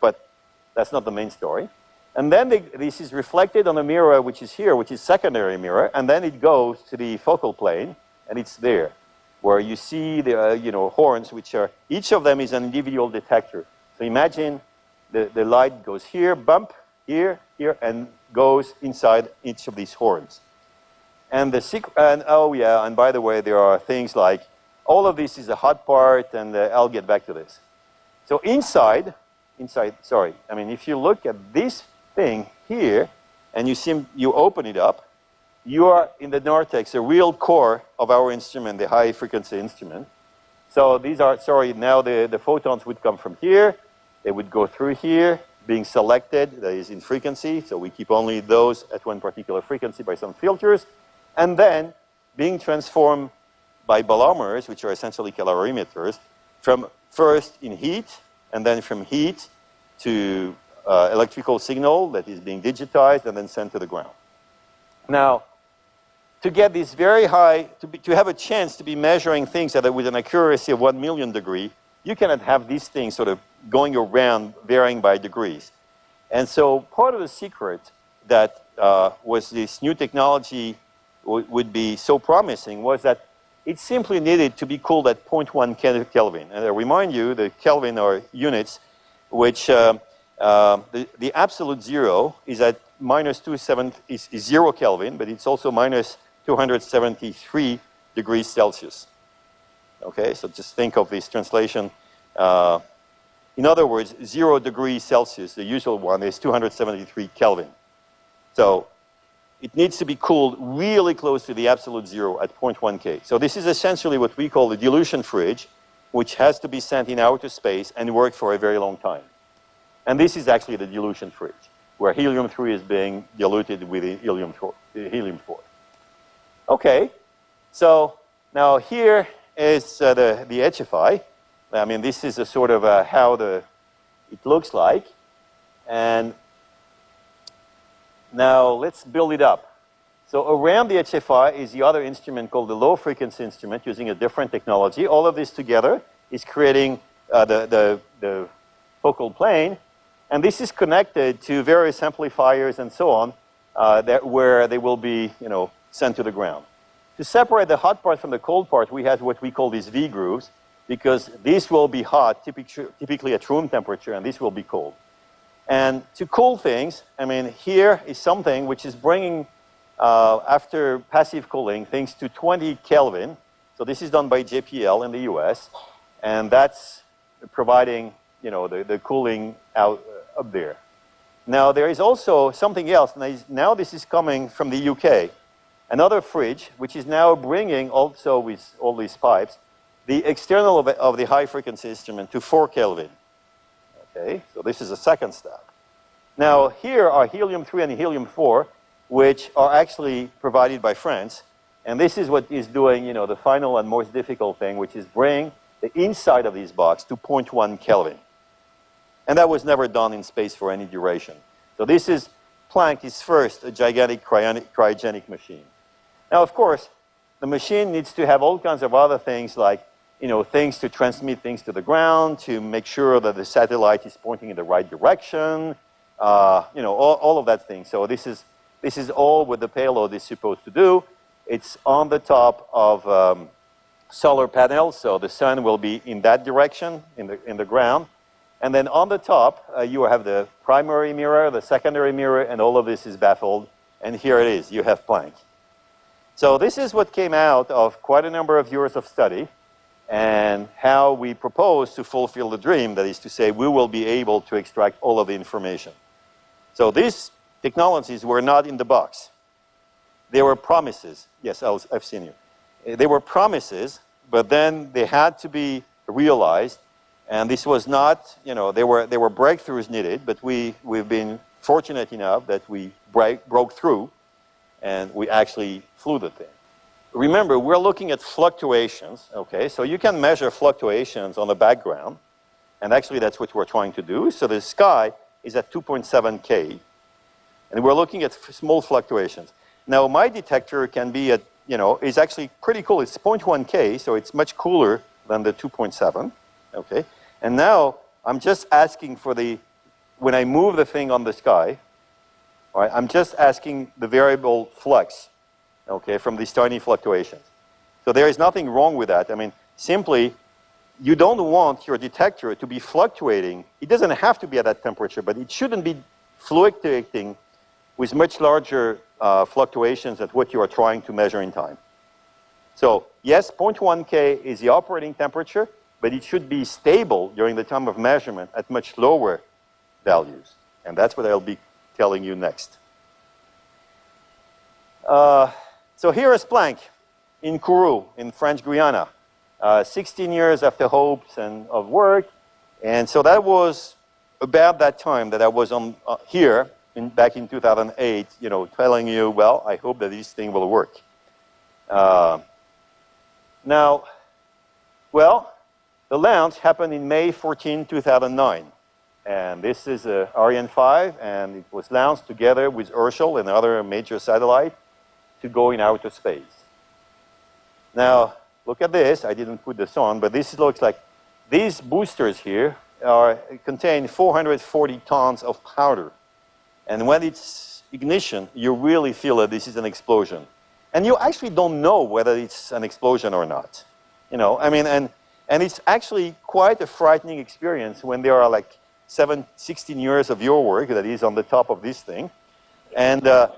B: But that's not the main story. And then they, this is reflected on a mirror which is here, which is secondary mirror, and then it goes to the focal plane, and it's there where you see the uh, you know, horns, which are, each of them is an individual detector. So imagine the, the light goes here, bump, here, here, and goes inside each of these horns. And the secret, and oh yeah, and by the way, there are things like, all of this is a hot part, and uh, I'll get back to this. So inside, inside, sorry, I mean, if you look at this thing here, and you see, you open it up, you are in the narthex, the real core of our instrument, the high frequency instrument. So these are, sorry, now the, the photons would come from here. They would go through here, being selected, that is in frequency. So we keep only those at one particular frequency by some filters. And then being transformed by bolometers, which are essentially calorimeters, from first in heat, and then from heat to uh, electrical signal that is being digitized and then sent to the ground. Now, to get this very high, to, be, to have a chance to be measuring things that are with an accuracy of one million degree, you cannot have these things sort of going around varying by degrees. And so part of the secret that uh, was this new technology would be so promising was that it simply needed to be cooled at 0.1 Kelvin. And I remind you, the Kelvin are units which uh, uh, the, the absolute zero is at minus 27 is, is zero Kelvin, but it's also minus 273 degrees Celsius. Okay, so just think of this translation. Uh, in other words, zero degrees Celsius, the usual one, is 273 Kelvin. So it needs to be cooled really close to the absolute zero at 0.1 K. So this is essentially what we call the dilution fridge, which has to be sent in outer space and work for a very long time. And this is actually the dilution fridge, where helium-3 is being diluted with helium-4. Helium-4. Okay, so now here is uh, the, the HFI. I mean, this is a sort of uh, how the, it looks like. And now let's build it up. So around the HFI is the other instrument called the low frequency instrument using a different technology. All of this together is creating uh, the, the, the focal plane. And this is connected to various amplifiers and so on uh, that where they will be, you know, sent to the ground. To separate the hot part from the cold part, we have what we call these V grooves, because this will be hot, typically at room temperature, and this will be cold. And to cool things, I mean, here is something which is bringing, uh, after passive cooling, things to 20 Kelvin. So this is done by JPL in the US, and that's providing you know, the, the cooling out uh, up there. Now, there is also something else. Now, this is coming from the UK. Another fridge, which is now bringing also with all these pipes, the external of, of the high frequency instrument to 4 Kelvin. Okay, so this is the second step. Now, here are helium-3 and helium-4, which are actually provided by France. And this is what is doing, you know, the final and most difficult thing, which is bring the inside of these box to 0.1 Kelvin. And that was never done in space for any duration. So this is Planck is first a gigantic cryogenic machine. Now, of course, the machine needs to have all kinds of other things like, you know, things to transmit things to the ground, to make sure that the satellite is pointing in the right direction, uh, you know, all, all of that thing. So this is, this is all what the payload is supposed to do. It's on the top of um, solar panels, so the sun will be in that direction, in the, in the ground. And then on the top, uh, you have the primary mirror, the secondary mirror, and all of this is baffled. And here it is, you have Planck. So this is what came out of quite a number of years of study and how we propose to fulfill the dream, that is to say, we will be able to extract all of the information. So these technologies were not in the box. They were promises. Yes, I have seen you. Eh, they were promises, but then they had to be realized. And this was not, you know, there were, there were breakthroughs needed, but we, we've been fortunate enough that we break, broke through and we actually flew the thing. Remember, we're looking at fluctuations, okay? So you can measure fluctuations on the background, and actually that's what we're trying to do. So the sky is at 2.7 K, and we're looking at small fluctuations. Now, my detector can be at, you know, is actually pretty cool. It's 0.1 K, so it's much cooler than the 2.7, okay? And now, I'm just asking for the, when I move the thing on the sky, all right, I'm just asking the variable flux, okay, from these tiny fluctuations. So there is nothing wrong with that. I mean, simply, you don't want your detector to be fluctuating. It doesn't have to be at that temperature, but it shouldn't be fluctuating with much larger uh, fluctuations at what you are trying to measure in time. So yes, 0.1 K is the operating temperature, but it should be stable during the time of measurement at much lower values. And that's what I'll be telling you next. Uh, so here is Planck in Kourou, in French Guiana. Uh, 16 years after hopes and of work. And so that was about that time that I was on uh, here in, back in 2008, you know, telling you, well, I hope that this thing will work. Uh, now, well, the launch happened in May 14, 2009. And this is uh, Ariane 5, and it was launched together with Herschel and other major satellite to go in outer space. Now, look at this. I didn't put this on, but this looks like these boosters here are, contain 440 tons of powder. And when it's ignition, you really feel that this is an explosion. And you actually don't know whether it's an explosion or not. You know, I mean, and, and it's actually quite a frightening experience when there are like seven, 16 years of your work that is on the top of this thing. And, uh,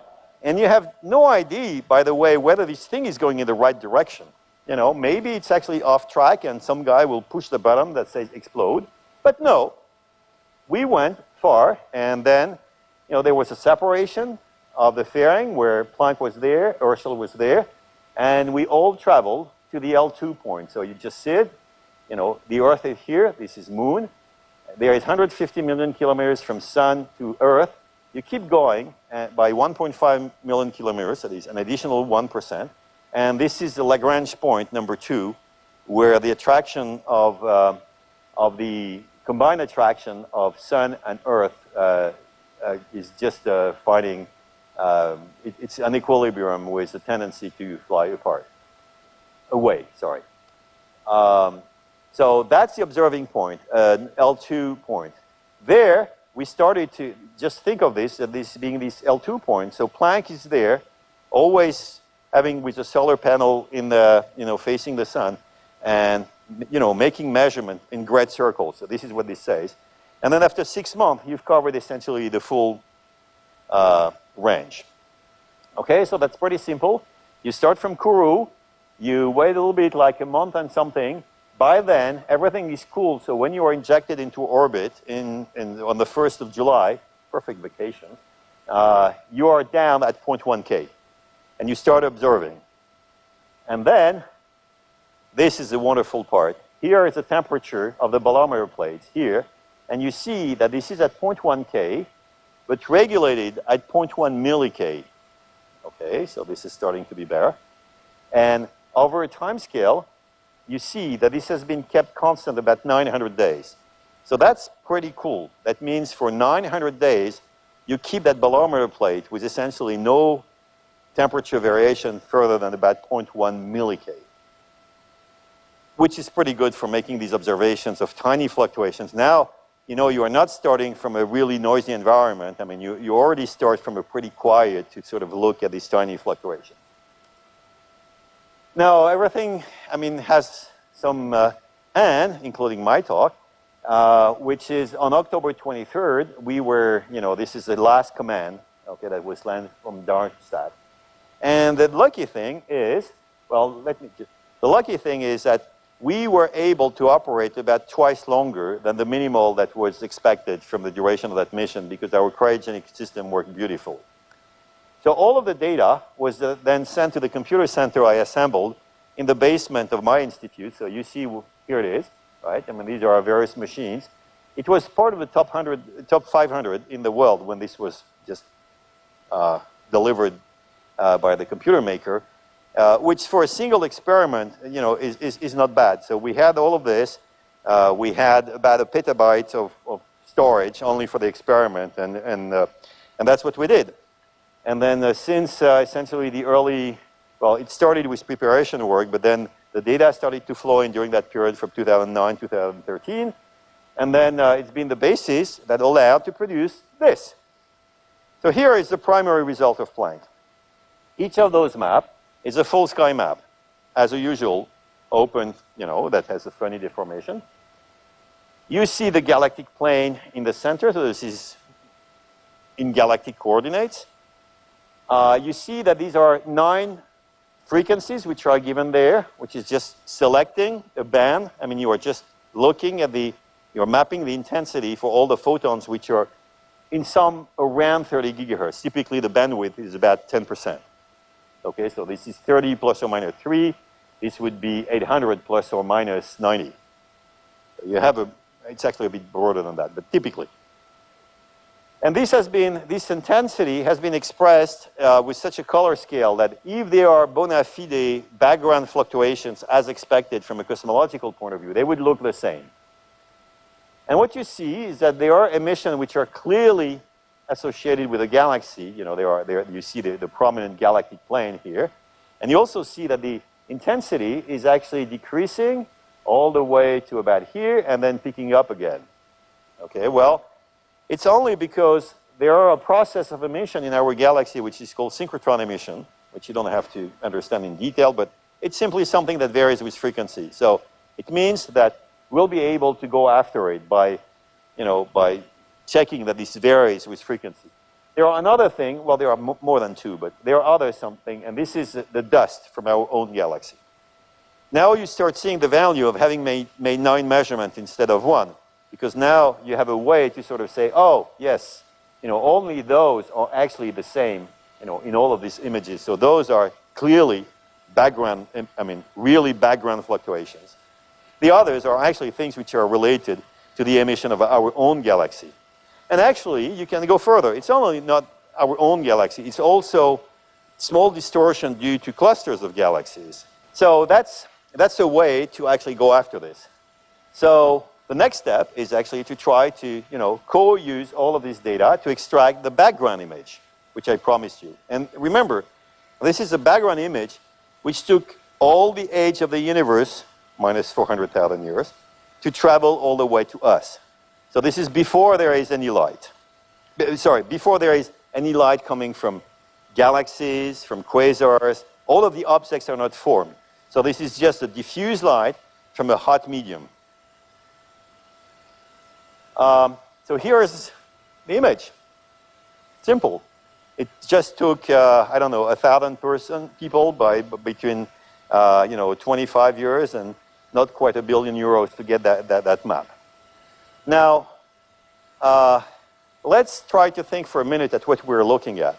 B: and you have no idea, by the way, whether this thing is going in the right direction. You know, maybe it's actually off track and some guy will push the button that says explode. But no, we went far and then you know, there was a separation of the fairing where Planck was there, Herschel was there, and we all traveled to the L2 point. So you just see it, you know, the Earth is here, this is Moon. There is 150 million kilometers from Sun to Earth. You keep going uh, by 1.5 million kilometers, that is an additional 1%. And this is the Lagrange point, number two, where the attraction of, uh, of the combined attraction of Sun and Earth uh, uh, is just uh, finding um, it, it's an equilibrium with a tendency to fly apart, away, sorry. Um, so that's the observing point, uh, L2 point. There, we started to just think of this, that this being this L2 point. So Planck is there, always having with a solar panel in the, you know, facing the sun, and, you know, making measurement in great circles. So this is what this says. And then after six months, you've covered essentially the full uh, range. Okay, so that's pretty simple. You start from Kourou, you wait a little bit, like a month and something. by then, everything is cool. So when you are injected into orbit in, in, on the 1st of July, perfect vacation, uh, you are down at 0.1 K. And you start observing. And then, this is the wonderful part. Here is the temperature of the bolometer plates here. And you see that this is at 0.1 K, but regulated at 0.1 milli-K. Okay, so this is starting to be better. And over a time scale, you see that this has been kept constant about 900 days. So that's pretty cool. That means for 900 days, you keep that bolometer plate with essentially no temperature variation further than about 0.1 milli which is pretty good for making these observations of tiny fluctuations. Now, you know, you are not starting from a really noisy environment. I mean, you, you already start from a pretty quiet to sort of look at these tiny fluctuations. Now, everything, I mean, has some uh, and, including my talk, uh, which is on October 23rd, we were, you know, this is the last command, okay, that was landed from Darmstadt. And the lucky thing is, well, let me just, the lucky thing is that we were able to operate about twice longer than the minimal that was expected from the duration of that mission because our cryogenic system worked beautifully. So all of the data was then sent to the computer center I assembled in the basement of my institute. So you see, here it is, right? I mean, these are our various machines. It was part of the top 100, top 500 in the world when this was just uh, delivered uh, by the computer maker, uh, which for a single experiment, you know, is, is, is not bad. So we had all of this. Uh, we had about a petabyte of, of storage only for the experiment, and, and, uh, and that's what we did. And then uh, since essentially the early, well, it started with preparation work, but then the data started to flow in during that period from 2009, 2013. And then uh, it's been the basis that allowed to produce this. So here is the primary result of Planck. Each of those maps is a full sky map, as usual, open, you know, that has a funny deformation. You see the galactic plane in the center, so this is in galactic coordinates. Uh, you see that these are nine frequencies which are given there, which is just selecting a band. I mean, you are just looking at the, you're mapping the intensity for all the photons which are in some around 30 gigahertz. Typically, the bandwidth is about 10%. Okay, so this is 30 plus or minus 3. This would be 800 plus or minus 90. You have a, it's actually a bit broader than that, but typically. And this has been, this intensity has been expressed uh, with such a color scale that if there are bona fide background fluctuations as expected from a cosmological point of view, they would look the same. And what you see is that there are emissions which are clearly associated with a galaxy. You know, there are, there, you see the, the prominent galactic plane here. And you also see that the intensity is actually decreasing all the way to about here and then picking up again. Okay, well, it's only because there are a process of emission in our galaxy which is called synchrotron emission, which you don't have to understand in detail, but it's simply something that varies with frequency. So it means that we'll be able to go after it by, you know, by checking that this varies with frequency. There are another thing, well, there are more than two, but there are other something, and this is the dust from our own galaxy. Now you start seeing the value of having made, made nine measurements instead of one because now you have a way to sort of say, oh, yes, you know, only those are actually the same, you know, in all of these images. So those are clearly background, I mean, really background fluctuations. The others are actually things which are related to the emission of our own galaxy. And actually, you can go further. It's only not our own galaxy, it's also small distortion due to clusters of galaxies. So that's, that's a way to actually go after this. So the next step is actually to try to, you know, co-use all of this data to extract the background image, which I promised you. And remember, this is a background image which took all the age of the universe, minus 400,000 years, to travel all the way to us. So this is before there is any light. Sorry, before there is any light coming from galaxies, from quasars, all of the objects are not formed. So this is just a diffuse light from a hot medium. Um, so here is the image. Simple. It just took, uh, I don't know, a thousand person people by between, uh, you know, 25 years and not quite a billion euros to get that, that, that map. Now, uh, let's try to think for a minute at what we're looking at.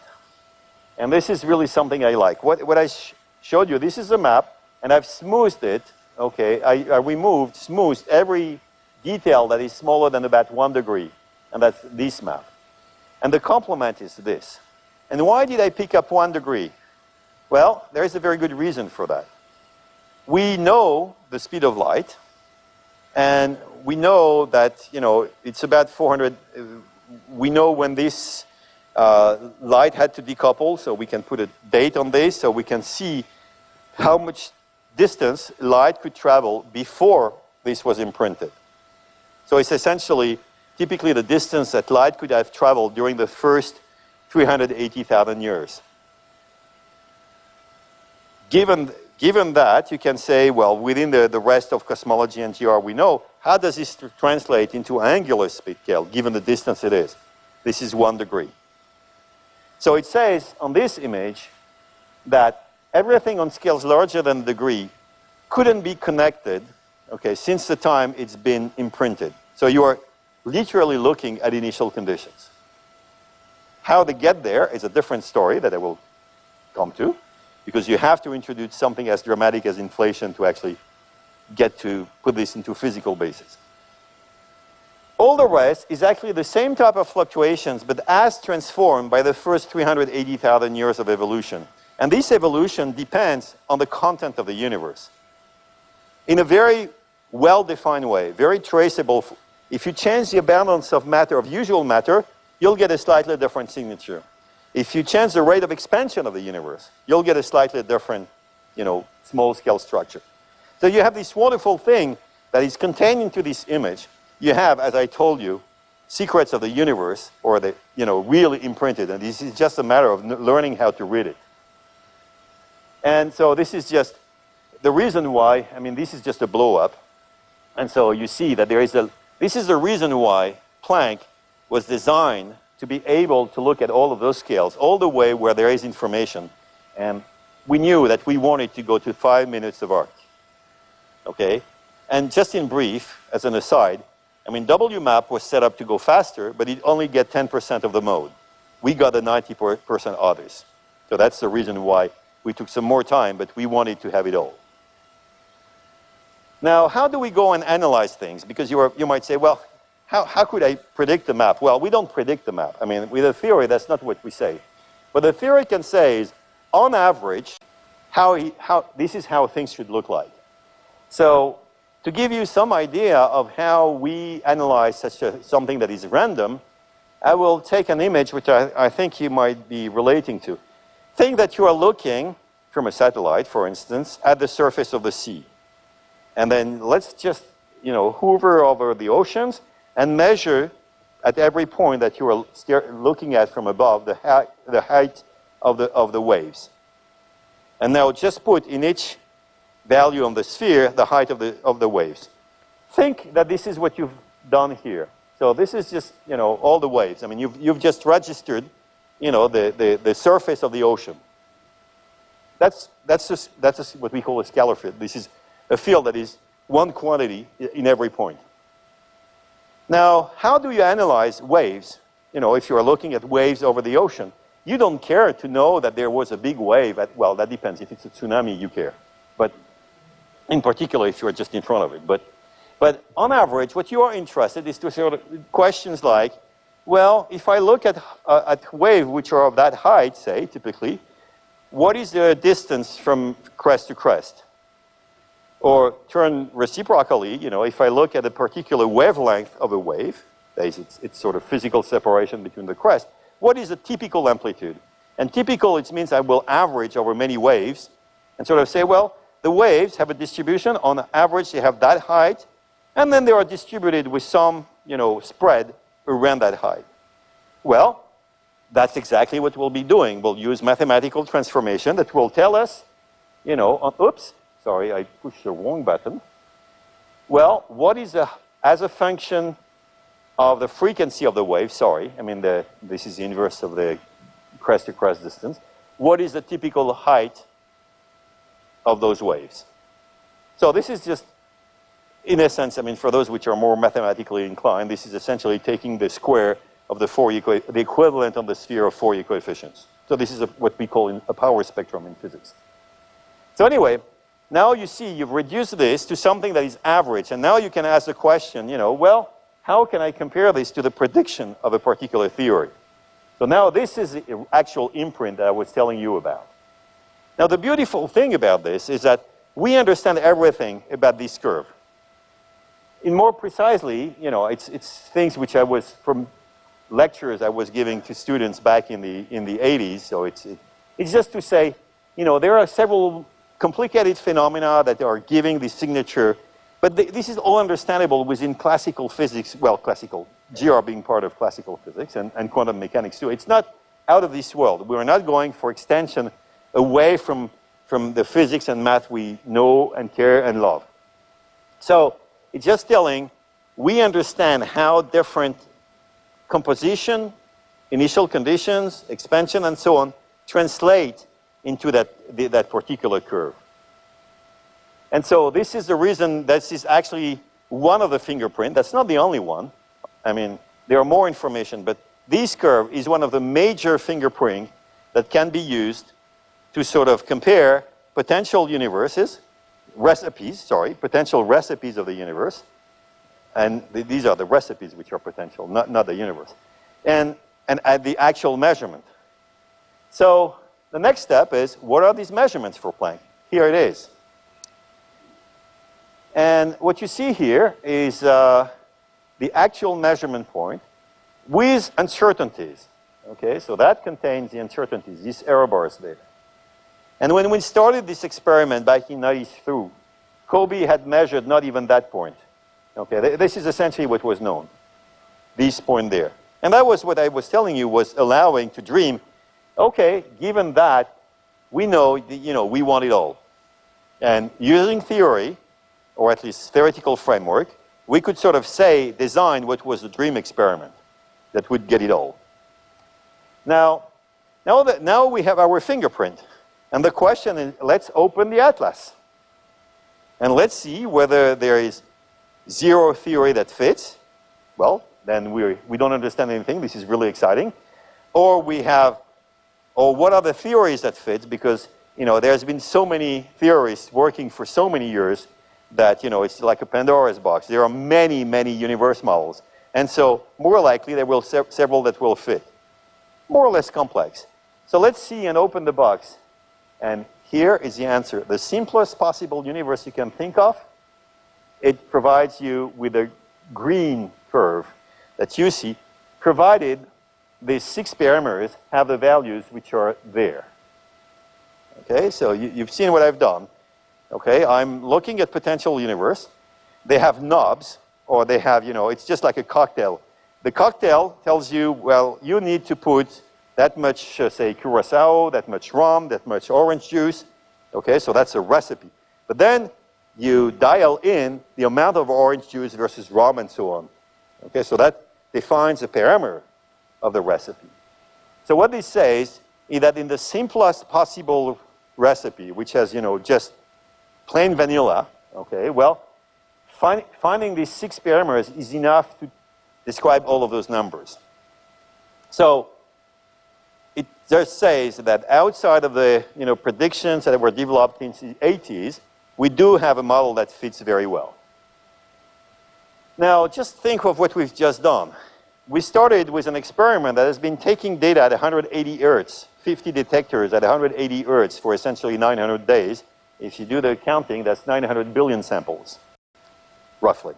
B: And this is really something I like. What, what I sh showed you, this is a map, and I've smoothed it, okay? I, I removed, smoothed every detail that is smaller than about one degree, and that's this map. And the complement is this. And why did I pick up one degree? Well, there is a very good reason for that. We know the speed of light, and we know that, you know, it's about 400, uh, we know when this uh, light had to decouple, so we can put a date on this, so we can see how much distance light could travel before this was imprinted. So it's essentially typically the distance that light could have traveled during the first 380,000 years. Given, given that, you can say, well, within the, the rest of cosmology and GR we know, how does this translate into angular speed scale, given the distance it is? This is one degree. So it says on this image that everything on scales larger than a degree couldn't be connected, okay, since the time it's been imprinted. So you are literally looking at initial conditions. How they get there is a different story that I will come to, because you have to introduce something as dramatic as inflation to actually get to put this into physical basis. All the rest is actually the same type of fluctuations, but as transformed by the first 380,000 years of evolution. And this evolution depends on the content of the universe. In a very well-defined way, very traceable. If you change the abundance of matter, of usual matter, you'll get a slightly different signature. If you change the rate of expansion of the universe, you'll get a slightly different, you know, small-scale structure. So you have this wonderful thing that is contained into this image, you have, as I told you, secrets of the universe, or the, you know, really imprinted, and this is just a matter of learning how to read it. And so this is just the reason why, I mean, this is just a blow up. And so you see that there is a, this is the reason why Planck was designed to be able to look at all of those scales, all the way where there is information. And we knew that we wanted to go to five minutes of arc. Okay? And just in brief, as an aside, I mean, WMAP was set up to go faster, but it only get 10% of the mode. We got the 90% others. So that's the reason why we took some more time, but we wanted to have it all. Now, how do we go and analyze things? Because you, are, you might say, well, how, how could I predict the map? Well, we don't predict the map. I mean, with a theory, that's not what we say. What the theory can say is, on average, how, he, how, this is how things should look like. So to give you some idea of how we analyze such a, something that is random, I will take an image which I, I think you might be relating to. Think that you are looking from a satellite, for instance, at the surface of the sea. And then let's just, you know, hover over the oceans and measure at every point that you are looking at from above the, height, the height of the, of the waves. And now just put in each value on the sphere, the height of the, of the waves. Think that this is what you've done here. So this is just, you know, all the waves. I mean, you've, you've just registered, you know, the, the, the surface of the ocean. That's, that's, just, that's just what we call a scalar field. This is a field that is one quantity in every point. Now, how do you analyze waves? You know, if you're looking at waves over the ocean, you don't care to know that there was a big wave at, well, that depends. If it's a tsunami, you care. But in particular if you're just in front of it. But, but on average, what you are interested is to sort of questions like, well, if I look at, uh, at waves which are of that height, say, typically, what is the distance from crest to crest? Or turn reciprocally, you know, if I look at a particular wavelength of a wave, that is, it's, it's sort of physical separation between the crest, what is a typical amplitude? And typical, it means I will average over many waves and sort of say, well, the waves have a distribution. On average, they have that height. And then they are distributed with some, you know, spread around that height. Well, that's exactly what we'll be doing. We'll use mathematical transformation that will tell us, you know, uh, oops, sorry, I pushed the wrong button. Well, what is a, as a function of the frequency of the wave, sorry, I mean, the, this is the inverse of the crest to crest distance. What is the typical height of those waves. So this is just in essence, I mean, for those which are more mathematically inclined, this is essentially taking the square of the Fourier, the equivalent on the sphere of Fourier coefficients. So this is a, what we call a power spectrum in physics. So anyway, now you see you've reduced this to something that is average, and now you can ask the question, you know, well, how can I compare this to the prediction of a particular theory? So now this is the actual imprint that I was telling you about. Now the beautiful thing about this is that we understand everything about this curve. In more precisely, you know, it's, it's things which I was, from lectures I was giving to students back in the, in the 80s, so it's, it, it's just to say, you know, there are several complicated phenomena that are giving the signature, but th this is all understandable within classical physics, well, classical, GR being part of classical physics and, and quantum mechanics too. It's not out of this world. We're not going for extension away from, from the physics and math we know and care and love. So it's just telling we understand how different composition, initial conditions, expansion, and so on translate into that, the, that particular curve. And so this is the reason this is actually one of the fingerprint. That's not the only one. I mean, there are more information, but this curve is one of the major fingerprint that can be used to sort of compare potential universes, recipes, sorry, potential recipes of the universe. And th these are the recipes which are potential, not, not the universe. And, and at the actual measurement. So the next step is, what are these measurements for Planck? Here it is. And what you see here is uh, the actual measurement point with uncertainties. Okay, so that contains the uncertainties, these error bars there. And when we started this experiment back in 92, COBE had measured not even that point. Okay, th this is essentially what was known, this point there. And that was what I was telling you was allowing to dream, okay, given that, we know, you know, we want it all. And using theory, or at least theoretical framework, we could sort of say, design what was the dream experiment that would get it all. Now, now that now we have our fingerprint. And the question is, let's open the atlas. And let's see whether there is zero theory that fits. Well, then we, we don't understand anything. This is really exciting. Or we have, or what are the theories that fit? Because, you know, there's been so many theorists working for so many years that, you know, it's like a Pandora's box. There are many, many universe models. And so, more likely, there will se several that will fit. More or less complex. So let's see and open the box. And here is the answer. The simplest possible universe you can think of, it provides you with a green curve that you see, provided these six parameters have the values which are there. Okay, so you, you've seen what I've done. Okay, I'm looking at potential universe. They have knobs, or they have, you know, it's just like a cocktail. The cocktail tells you, well, you need to put that much, uh, say, curacao, that much rum, that much orange juice. Okay, so that's a recipe. But then you dial in the amount of orange juice versus rum and so on. Okay, so that defines the parameter of the recipe. So what this says is that in the simplest possible recipe, which has, you know, just plain vanilla, okay, well, find, finding these six parameters is enough to describe all of those numbers. So it just says that outside of the you know, predictions that were developed in the 80s, we do have a model that fits very well. Now, just think of what we've just done. We started with an experiment that has been taking data at 180 hertz, 50 detectors at 180 hertz for essentially 900 days. If you do the counting, that's 900 billion samples, roughly.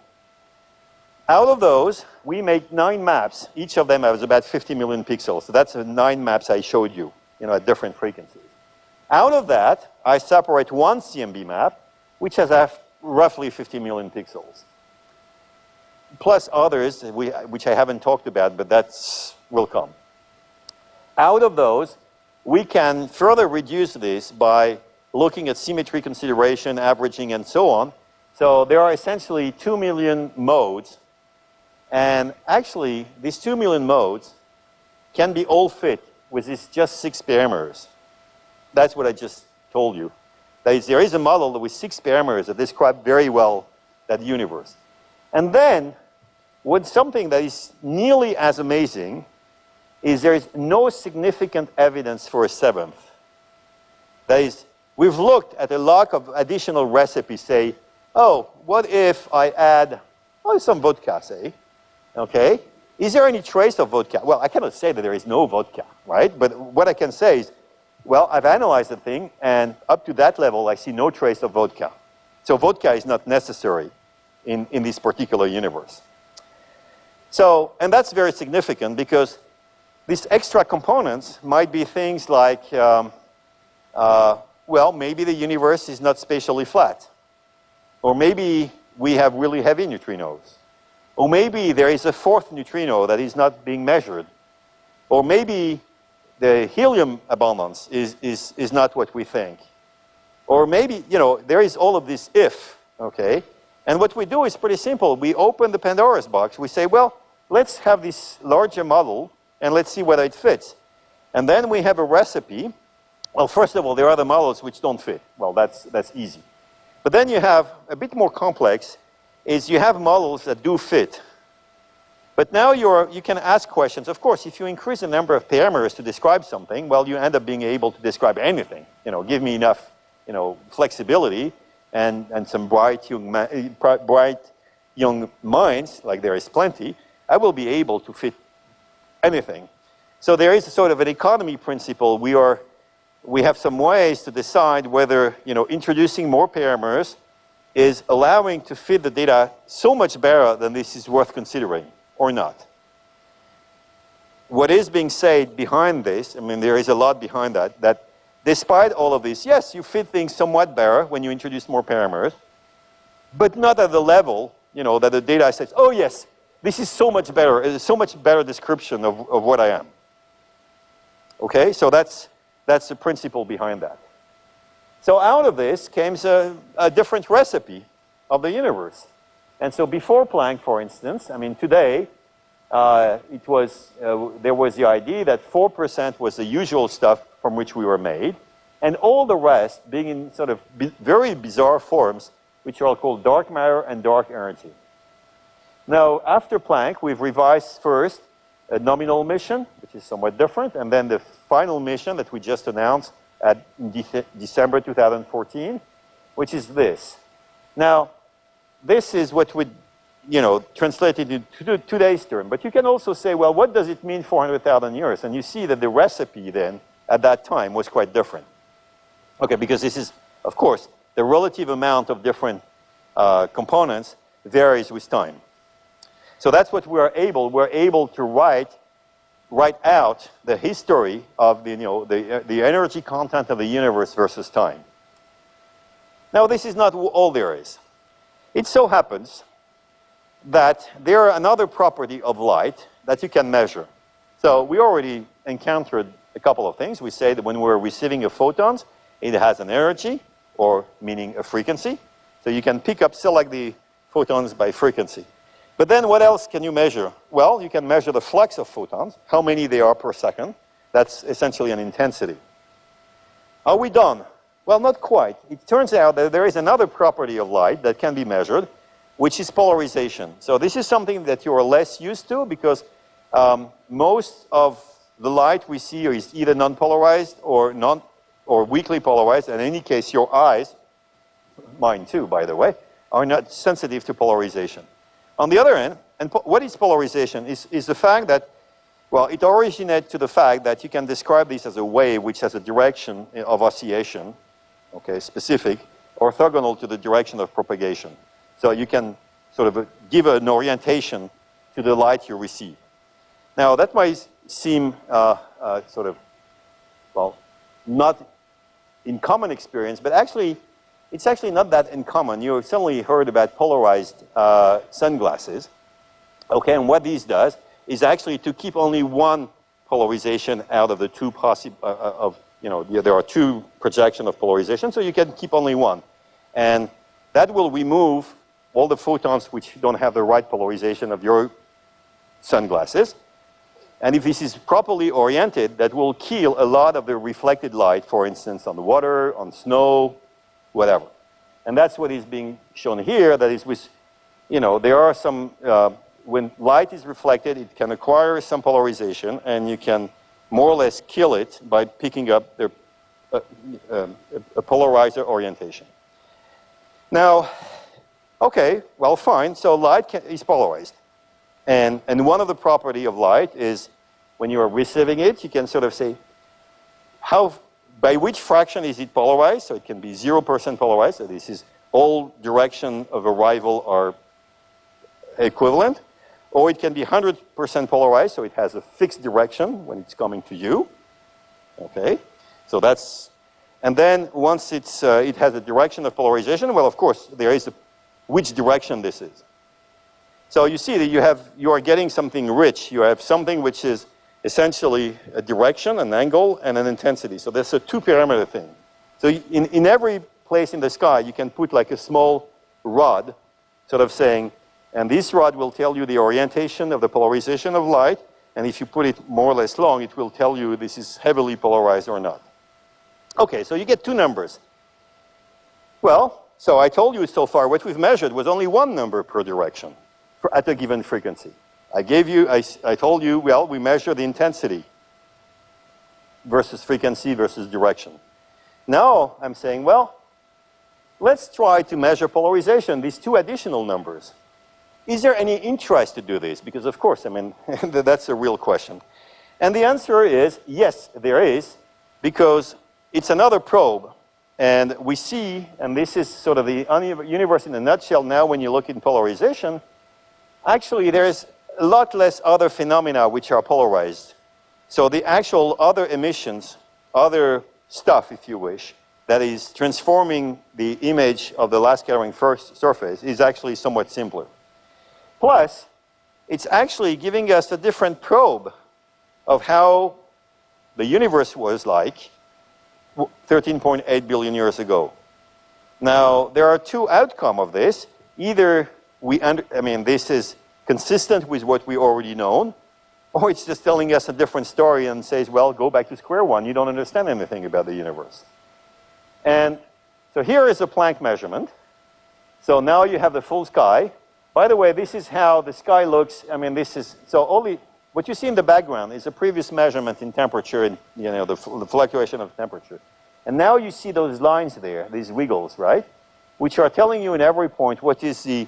B: Out of those, we make nine maps. Each of them has about 50 million pixels. So that's the nine maps I showed you, you know, at different frequencies. Out of that, I separate one CMB map, which has roughly 50 million pixels. Plus others, which I haven't talked about, but that's will come. Out of those, we can further reduce this by looking at symmetry consideration, averaging, and so on. So there are essentially 2 million modes and actually, these 2 million modes can be all fit with these just six parameters. That's what I just told you. That is, there is a model with six parameters that describe very well that universe. And then, what something that is nearly as amazing is there is no significant evidence for a seventh. That is, we've looked at a lot of additional recipes, say, oh, what if I add oh, some vodka, say, okay? Is there any trace of vodka? Well, I cannot say that there is no vodka, right? But what I can say is, well, I've analyzed the thing, and up to that level, I see no trace of vodka. So vodka is not necessary in, in this particular universe. So, and that's very significant because these extra components might be things like, um, uh, well, maybe the universe is not spatially flat. Or maybe we have really heavy neutrinos. Or maybe there is a fourth neutrino that is not being measured. Or maybe the helium abundance is, is, is not what we think. Or maybe, you know, there is all of this if, okay? And what we do is pretty simple. We open the Pandora's box. We say, well, let's have this larger model and let's see whether it fits. And then we have a recipe. Well, first of all, there are the models which don't fit. Well, that's, that's easy. But then you have a bit more complex is you have models that do fit. But now you're, you can ask questions. Of course, if you increase the number of parameters to describe something, well, you end up being able to describe anything. You know, give me enough, you know, flexibility and, and some bright young, bright young minds, like there is plenty, I will be able to fit anything. So there is a sort of an economy principle. We are, we have some ways to decide whether, you know, introducing more parameters is allowing to fit the data so much better than this is worth considering or not. What is being said behind this, I mean, there is a lot behind that, that despite all of this, yes, you fit things somewhat better when you introduce more parameters, but not at the level, you know, that the data says, oh yes, this is so much better, it's so much better description of, of what I am. Okay, so that's, that's the principle behind that. So out of this came a, a different recipe of the universe. And so before Planck, for instance, I mean, today, uh, it was, uh, there was the idea that 4% was the usual stuff from which we were made, and all the rest being in sort of very bizarre forms, which are called dark matter and dark energy. Now, after Planck, we've revised first a nominal mission, which is somewhat different, and then the final mission that we just announced, at De December 2014, which is this. Now, this is what would, you know, translated into today's term. But you can also say, well, what does it mean 400,000 years? And you see that the recipe then, at that time, was quite different. Okay, because this is, of course, the relative amount of different uh, components varies with time. So that's what we're able, we're able to write write out the history of the, you know, the, the energy content of the universe versus time. Now, this is not all there is. It so happens that there are another property of light that you can measure. So we already encountered a couple of things. We say that when we're receiving a photons, it has an energy, or meaning a frequency. So you can pick up, select the photons by frequency. But then what else can you measure? Well, you can measure the flux of photons, how many they are per second. That's essentially an intensity. Are we done? Well, not quite. It turns out that there is another property of light that can be measured, which is polarization. So this is something that you're less used to because um, most of the light we see is either non-polarized or non or weakly polarized. And in any case, your eyes, mine too, by the way, are not sensitive to polarization. On the other hand, and what is polarization? Is, is the fact that, well, it originates to the fact that you can describe this as a wave which has a direction of oscillation, okay, specific, orthogonal to the direction of propagation. So you can sort of give an orientation to the light you receive. Now, that might seem uh, uh, sort of, well, not in common experience, but actually it's actually not that uncommon. You've certainly heard about polarized uh, sunglasses. Okay, and what these does is actually to keep only one polarization out of the two possible, uh, uh, of, you know, there are two projection of polarization, so you can keep only one. And that will remove all the photons which don't have the right polarization of your sunglasses. And if this is properly oriented, that will kill a lot of the reflected light, for instance, on the water, on snow, whatever. And that's what is being shown here, that is with, you know, there are some, uh, when light is reflected, it can acquire some polarization, and you can more or less kill it by picking up the, uh, um, a polarizer orientation. Now, okay, well, fine. So light can, is polarized. And, and one of the property of light is when you are receiving it, you can sort of say, how, by which fraction is it polarized? So it can be 0% polarized. So this is all direction of arrival are equivalent. Or it can be 100% polarized, so it has a fixed direction when it's coming to you. Okay, so that's, and then once it's, uh, it has a direction of polarization, well, of course, there is a, which direction this is. So you see that you have, you are getting something rich. You have something which is essentially a direction, an angle, and an intensity. So there's a two parameter thing. So in, in every place in the sky, you can put like a small rod, sort of saying, and this rod will tell you the orientation of the polarization of light. And if you put it more or less long, it will tell you this is heavily polarized or not. Okay, so you get two numbers. Well, so I told you so far what we've measured was only one number per direction at a given frequency. I gave you, I, I told you, well, we measure the intensity versus frequency versus direction. Now I'm saying, well, let's try to measure polarization, these two additional numbers. Is there any interest to do this? Because of course, I mean, [LAUGHS] that's a real question. And the answer is yes, there is, because it's another probe. And we see, and this is sort of the universe in a nutshell now when you look in polarization, actually there's a lot less other phenomena which are polarized. So the actual other emissions, other stuff, if you wish, that is transforming the image of the last scattering first surface is actually somewhat simpler. Plus, it's actually giving us a different probe of how the universe was like 13.8 billion years ago. Now, there are two outcomes of this. Either we, under, I mean, this is consistent with what we already know, or it's just telling us a different story and says, well, go back to square one. You don't understand anything about the universe. And so here is a Planck measurement. So now you have the full sky. By the way, this is how the sky looks. I mean, this is, so only, what you see in the background is a previous measurement in temperature and, you know, the, the fluctuation of temperature. And now you see those lines there, these wiggles, right? Which are telling you in every point what is the,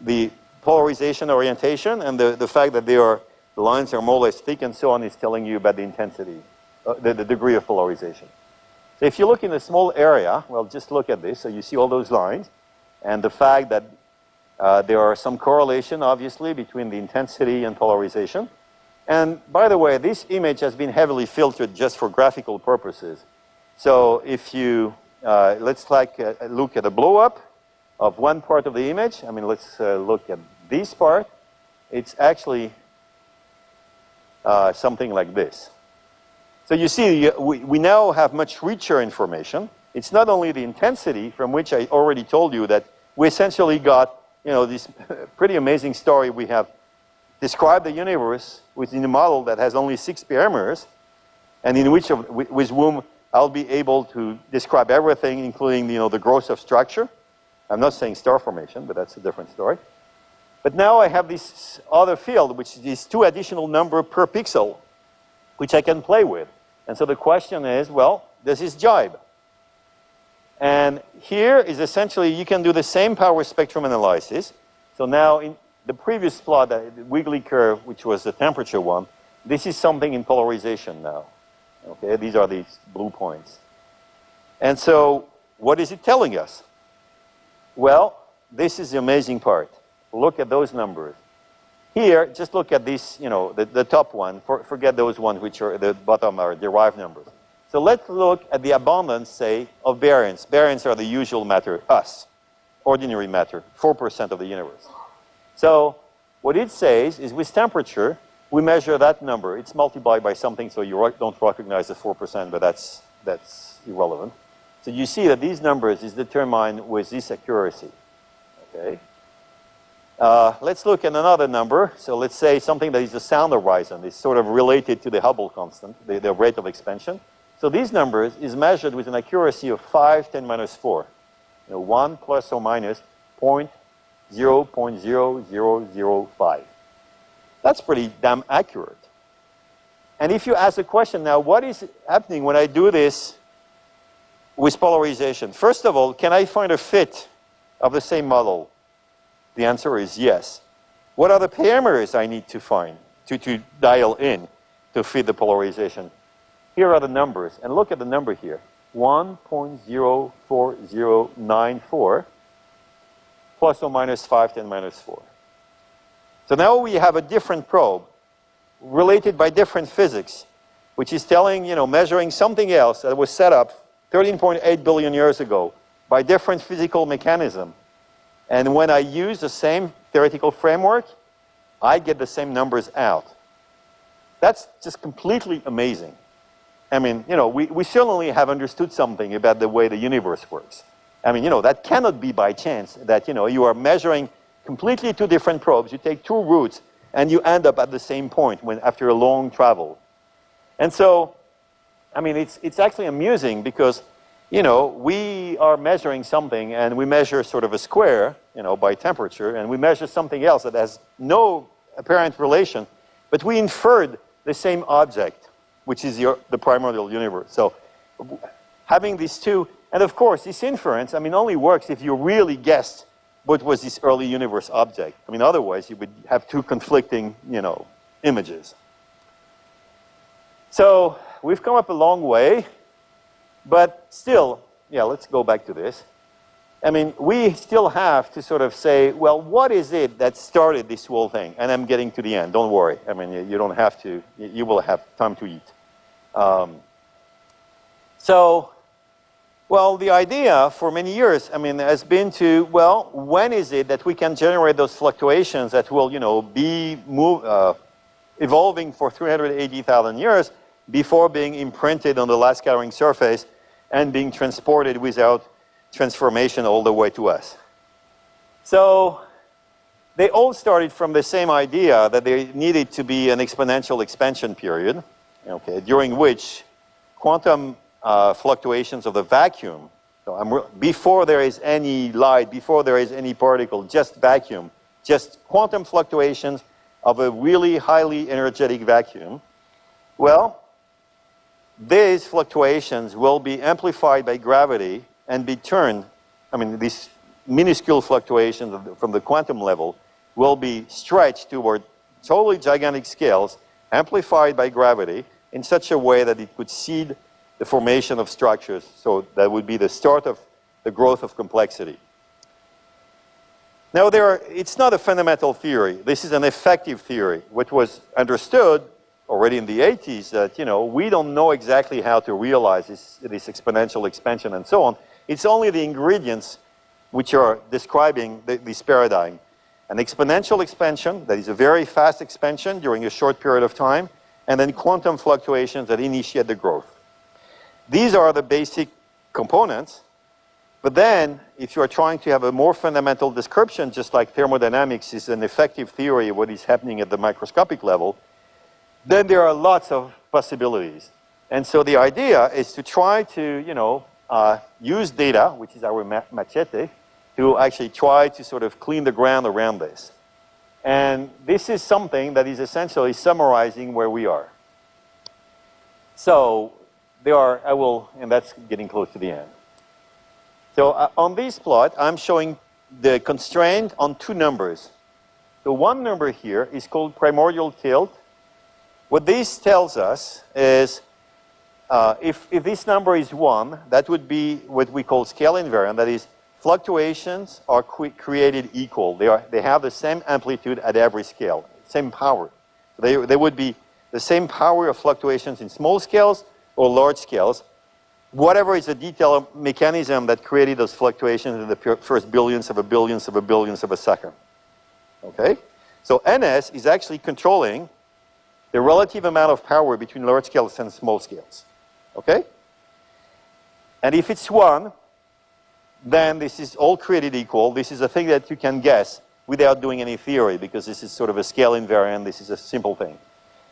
B: the polarization orientation and the, the fact that they are, the lines are more or less thick and so on is telling you about the intensity, uh, the, the degree of polarization. So if you look in a small area, well, just look at this. So you see all those lines and the fact that uh, there are some correlation, obviously, between the intensity and polarization. And by the way, this image has been heavily filtered just for graphical purposes. So if you, uh, let's like uh, look at a blow up of one part of the image. I mean, let's uh, look at this part. It's actually uh, something like this. So you see, we, we now have much richer information. It's not only the intensity from which I already told you that we essentially got you know, this [LAUGHS] pretty amazing story we have described the universe within a model that has only six parameters, and in which of, with whom I'll be able to describe everything, including you know, the growth of structure. I'm not saying star formation, but that's a different story. But now I have this other field, which is two additional number per pixel, which I can play with. And so the question is, well, does this jibe? And here is essentially, you can do the same power spectrum analysis. So now in the previous plot, uh, the wiggly curve, which was the temperature one, this is something in polarization now. Okay, these are these blue points. And so what is it telling us? Well, this is the amazing part. Look at those numbers. Here, just look at this, you know, the, the top one. For, forget those ones which are the bottom are derived numbers. So let's look at the abundance, say, of baryons. Baryons are the usual matter, us, ordinary matter, 4% of the universe. So what it says is with temperature, we measure that number. It's multiplied by something, so you don't recognize the 4%, but that's, that's irrelevant. So you see that these numbers is determined with this accuracy, okay? Uh, let's look at another number. So let's say something that is the sound horizon. It's sort of related to the Hubble constant, the, the rate of expansion. So these numbers is measured with an accuracy of 5, 10 minus 4. You know, 1 plus or minus 0.0.0005. That's pretty damn accurate. And if you ask the question now, what is happening when I do this with polarization? First of all, can I find a fit of the same model? The answer is yes. What are the parameters I need to find to, to dial in to fit the polarization? Here are the numbers, and look at the number here. 1.04094 plus or minus 5 10 minus 4. So now we have a different probe related by different physics, which is telling, you know, measuring something else that was set up 13.8 billion years ago by different physical mechanism. And when I use the same theoretical framework, I get the same numbers out. That's just completely amazing. I mean, you know, we, we certainly have understood something about the way the universe works. I mean, you know, that cannot be by chance that, you know, you are measuring completely two different probes. You take two routes and you end up at the same point when, after a long travel. And so, I mean, it's, it's actually amusing because, you know, we are measuring something and we measure sort of a square, you know, by temperature, and we measure something else that has no apparent relation, but we inferred the same object which is your, the primordial universe. So having these two, and of course, this inference, I mean, only works if you really guessed what was this early universe object. I mean, otherwise you would have two conflicting, you know, images. So we've come up a long way, but still, yeah, let's go back to this. I mean, we still have to sort of say, well, what is it that started this whole thing? And I'm getting to the end, don't worry. I mean, you, don't have to, you will have time to eat. Um, so, well, the idea for many years, I mean, has been to, well, when is it that we can generate those fluctuations that will, you know, be move, uh, evolving for 380,000 years before being imprinted on the last scattering surface and being transported without transformation all the way to us. So they all started from the same idea that there needed to be an exponential expansion period okay, during which quantum uh, fluctuations of the vacuum, so before there is any light, before there is any particle, just vacuum, just quantum fluctuations of a really highly energetic vacuum, well, these fluctuations will be amplified by gravity and be turned, I mean, these minuscule fluctuations from the quantum level will be stretched toward totally gigantic scales, amplified by gravity, in such a way that it could seed the formation of structures. So that would be the start of the growth of complexity. Now, there are, it's not a fundamental theory. This is an effective theory. which was understood already in the 80s that, you know, we don't know exactly how to realize this, this exponential expansion and so on. It's only the ingredients which are describing the, this paradigm. An exponential expansion, that is a very fast expansion during a short period of time, and then quantum fluctuations that initiate the growth. These are the basic components, but then if you are trying to have a more fundamental description, just like thermodynamics is an effective theory of what is happening at the microscopic level, then there are lots of possibilities. And so the idea is to try to, you know, uh, use data, which is our machete, to actually try to sort of clean the ground around this. And this is something that is essentially summarizing where we are. So there are, I will, and that's getting close to the end. So uh, on this plot, I'm showing the constraint on two numbers. The one number here is called primordial tilt. What this tells us is uh, if, if this number is 1, that would be what we call scale invariant. That is, Fluctuations are created equal. They, are, they have the same amplitude at every scale, same power. They, they would be the same power of fluctuations in small scales or large scales. Whatever is the detail mechanism that created those fluctuations in the first billions of a billions of a billions of a second. Okay? So NS is actually controlling the relative amount of power between large scales and small scales. Okay? And if it's 1, then this is all created equal. This is a thing that you can guess without doing any theory because this is sort of a scale invariant. This is a simple thing.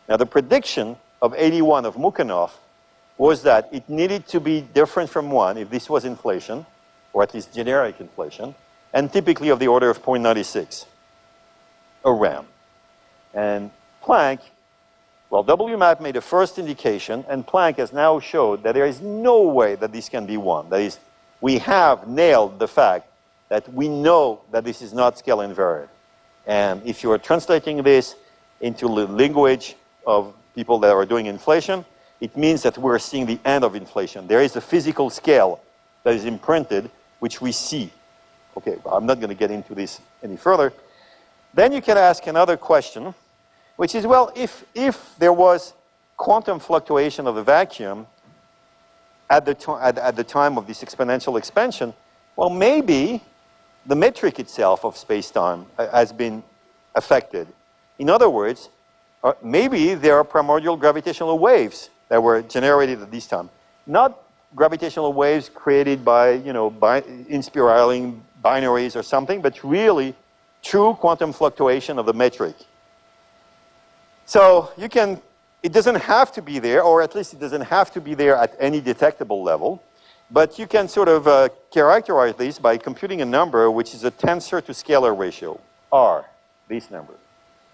B: Now the prediction of 81 of Mukhanov was that it needed to be different from 1 if this was inflation or at least generic inflation, and typically of the order of 0.96 around. And Planck, well, WMAP made a first indication, and Planck has now showed that there is no way that this can be one. That is, we have nailed the fact that we know that this is not scale invariant. And if you are translating this into the language of people that are doing inflation, it means that we're seeing the end of inflation. There is a physical scale that is imprinted, which we see. Okay, I'm not going to get into this any further. Then you can ask another question, which is, well, if, if there was quantum fluctuation of the vacuum at the, at, at the time of this exponential expansion, well, maybe the metric itself of space-time uh, has been affected. In other words, uh, maybe there are primordial gravitational waves that were generated at this time. Not gravitational waves created by, you know, by inspiraling binaries or something, but really true quantum fluctuation of the metric. So you can, it doesn't have to be there, or at least it doesn't have to be there at any detectable level, but you can sort of uh, characterize this by computing a number which is a tensor to scalar ratio, R, this number.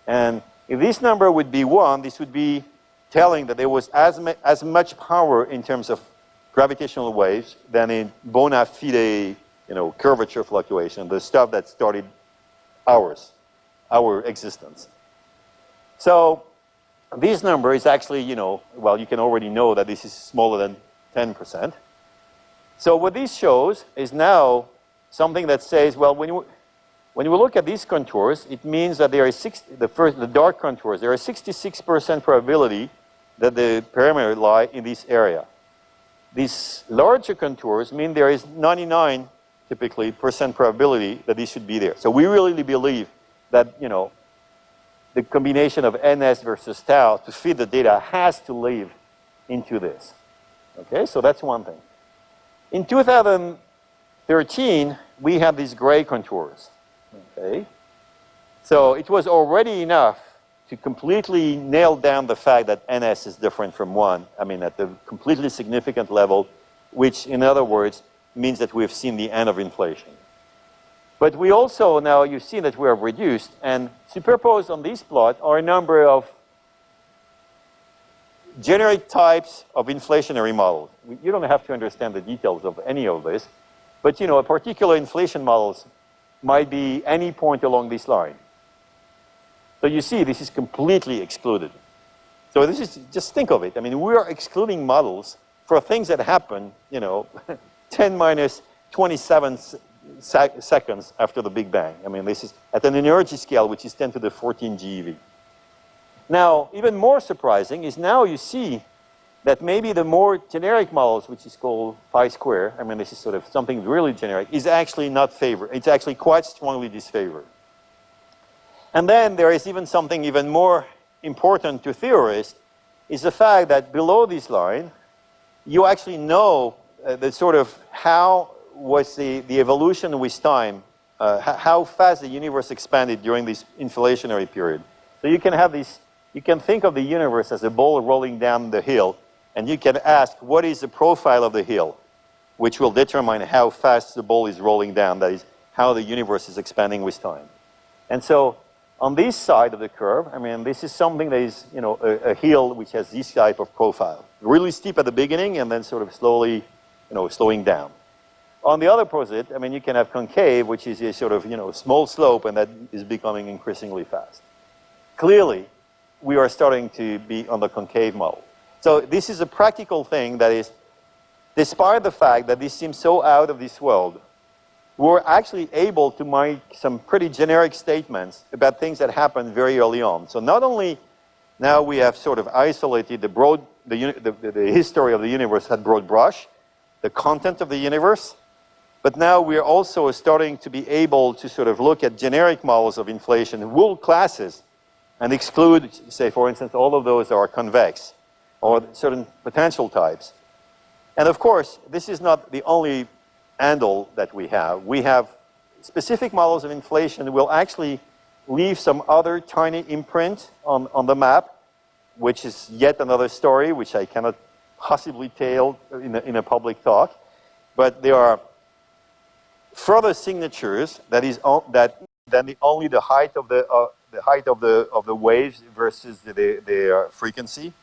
B: And if this number would be 1, this would be telling that there was as, as much power in terms of gravitational waves than in bona fide you know, curvature fluctuation, the stuff that started ours, our existence. So this number is actually, you know, well, you can already know that this is smaller than 10%. So what this shows is now something that says, well, when you, when you look at these contours, it means that there is six, the first, the dark contours, there is 66% probability that the parameter lie in this area. These larger contours mean there is 99 typically percent probability that these should be there. So we really believe that, you know, the combination of ns versus tau to feed the data has to live into this. Okay, so that's one thing. In 2013, we had these gray contours. Okay, so it was already enough to completely nail down the fact that ns is different from 1, I mean at the completely significant level, which in other words means that we've seen the end of inflation. But we also now, you see that we have reduced, and superposed on this plot are a number of generic types of inflationary models. You don't have to understand the details of any of this, but you know, a particular inflation models might be any point along this line. So you see, this is completely excluded. So this is, just think of it. I mean, we are excluding models for things that happen, you know, [LAUGHS] 10 minus 27 sec seconds after the Big Bang. I mean, this is at an energy scale, which is 10 to the 14 GeV. Now, even more surprising is now you see that maybe the more generic models, which is called phi square, I mean, this is sort of something really generic, is actually not favored. It's actually quite strongly disfavored. And then there is even something even more important to theorists, is the fact that below this line, you actually know uh, the sort of how was the, the evolution with time, uh, how fast the universe expanded during this inflationary period. So you can have this, you can think of the universe as a ball rolling down the hill, and you can ask, what is the profile of the hill? Which will determine how fast the ball is rolling down, that is, how the universe is expanding with time. And so on this side of the curve, I mean, this is something that is, you know, a, a hill which has this type of profile. Really steep at the beginning and then sort of slowly, you know, slowing down. On the other opposite, I mean, you can have concave, which is a sort of, you know, small slope, and that is becoming increasingly fast. Clearly, we are starting to be on the concave model. So this is a practical thing that is, despite the fact that this seems so out of this world, we're actually able to make some pretty generic statements about things that happened very early on. So not only now we have sort of isolated the broad, the, the, the history of the universe at broad brush, the content of the universe, but now we're also starting to be able to sort of look at generic models of inflation, wool classes, and exclude, say, for instance, all of those that are convex or certain potential types. And of course, this is not the only handle that we have. We have specific models of inflation that will actually leave some other tiny imprint on, on the map, which is yet another story, which I cannot possibly tell in a, in a public talk. But there are further signatures that is on, that than the, only the height of the uh, the height of the of the waves versus the, the, their frequency.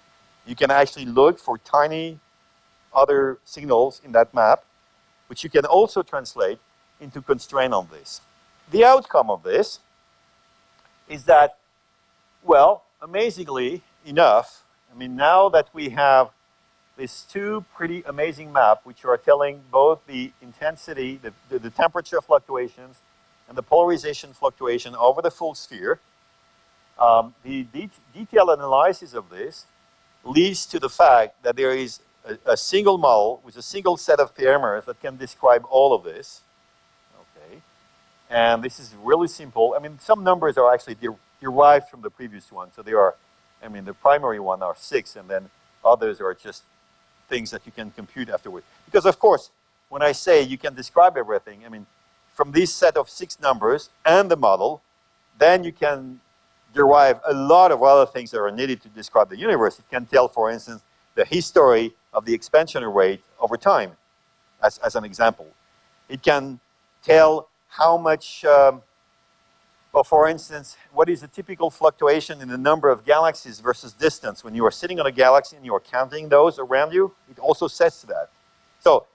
B: You can actually look for tiny other signals in that map, which you can also translate into constraint on this. The outcome of this is that, well, amazingly enough, I mean, now that we have these two pretty amazing maps, which are telling both the intensity, the, the, the temperature fluctuations, and the polarization fluctuation over the full sphere, um, the de detailed analysis of this leads to the fact that there is a, a, single model with a single set of parameters that can describe all of this. Okay, and this is really simple. I mean, some numbers are actually de derived from the previous one, so they are. I mean, the primary one are six, and then others are just things that you can compute afterward. Because of course, when I say you can describe everything, I mean, from this set of six numbers and the model, then you can derive a lot of other things that are needed to describe the universe. It can tell, for instance, the history of the expansion rate over time, as, as an example. It can tell how much, um, well, for instance, what is the typical fluctuation in the number of galaxies versus distance? When you are sitting on a galaxy and you are counting those around you, it also sets that. So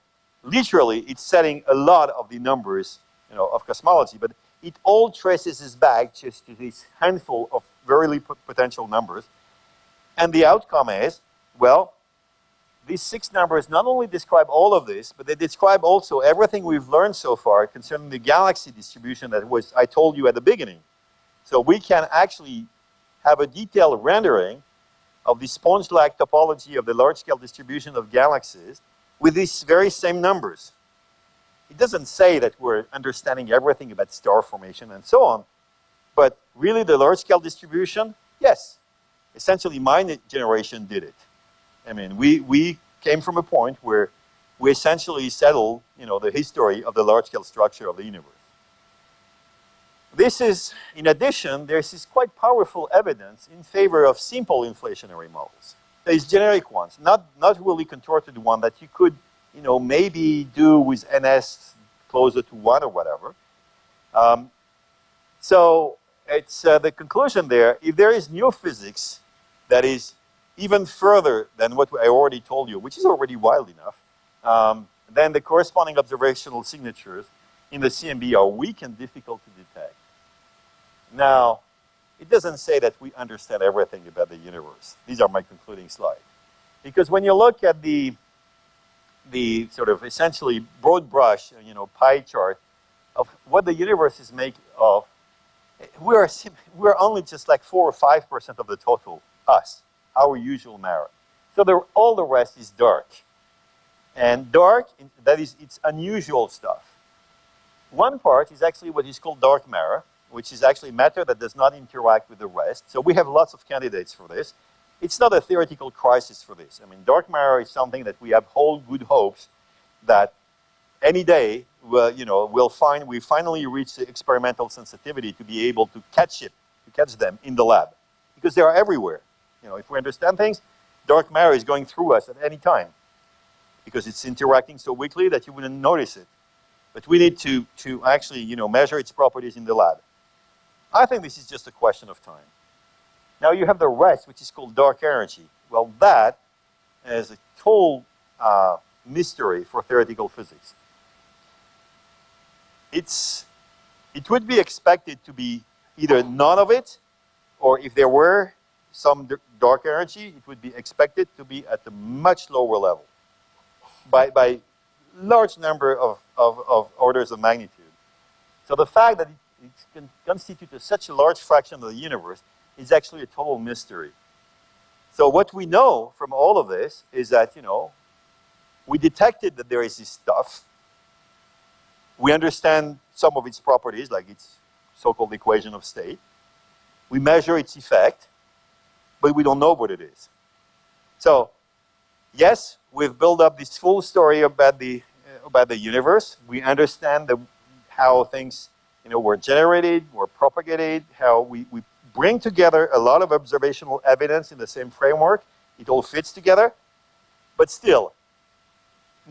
B: literally, it's setting a lot of the numbers you know, of cosmology, but it all traces us back just to this handful of very potential numbers. And the outcome is, well, these six numbers not only describe all of this, but they describe also everything we've learned so far concerning the galaxy distribution that was I told you at the beginning. So we can actually have a detailed rendering of the sponge-like topology of the large-scale distribution of galaxies with these very same numbers. It doesn't say that we're understanding everything about star formation and so on, but really the large-scale distribution, yes. Essentially, my generation did it. I mean, we, we came from a point where we essentially settled, you know, the history of the large-scale structure of the universe. This is, in addition, there's this quite powerful evidence in favor of simple inflationary models. There's generic ones, not, not really contorted one that you could you know, maybe do with NS closer to one or whatever. Um, so it's uh, the conclusion there, if there is new physics that is even further than what I already told you, which is already wild enough, um, then the corresponding observational signatures in the CMB are weak and difficult to detect. Now, it doesn't say that we understand everything about the universe. These are my concluding slides. Because when you look at the the sort of essentially broad brush, you know, pie chart of what the universe is made of, we're, we're only just like 4 or 5% of the total, us, our usual matter. So the, all the rest is dark. And dark, that is, it's unusual stuff. One part is actually what is called dark matter, which is actually matter that does not interact with the rest. So we have lots of candidates for this it's not a theoretical crisis for this. I mean, dark matter is something that we have whole good hopes that any day, you know, we'll find we finally reach the experimental sensitivity to be able to catch it, to catch them in the lab, because they are everywhere. You know, if we understand things, dark matter is going through us at any time, because it's interacting so weakly that you wouldn't notice it. But we need to to actually, you know, measure its properties in the lab. I think this is just a question of time. Now you have the rest, which is called dark energy. Well, that is a total uh, mystery for theoretical physics. It's, it would be expected to be either none of it, or if there were some dark energy, it would be expected to be at a much lower level by, by large number of, of, of orders of magnitude. So the fact that it, it constitutes such a large fraction of the universe is actually a total mystery. So what we know from all of this is that, you know, we detected that there is this stuff. We understand some of its properties, like its so-called equation of state. We measure its effect, but we don't know what it is. So, yes, we've built up this full story about the, uh, about the universe. We understand the, how things you know, were generated, were propagated, how we, we bring together a lot of observational evidence in the same framework. It all fits together. But still,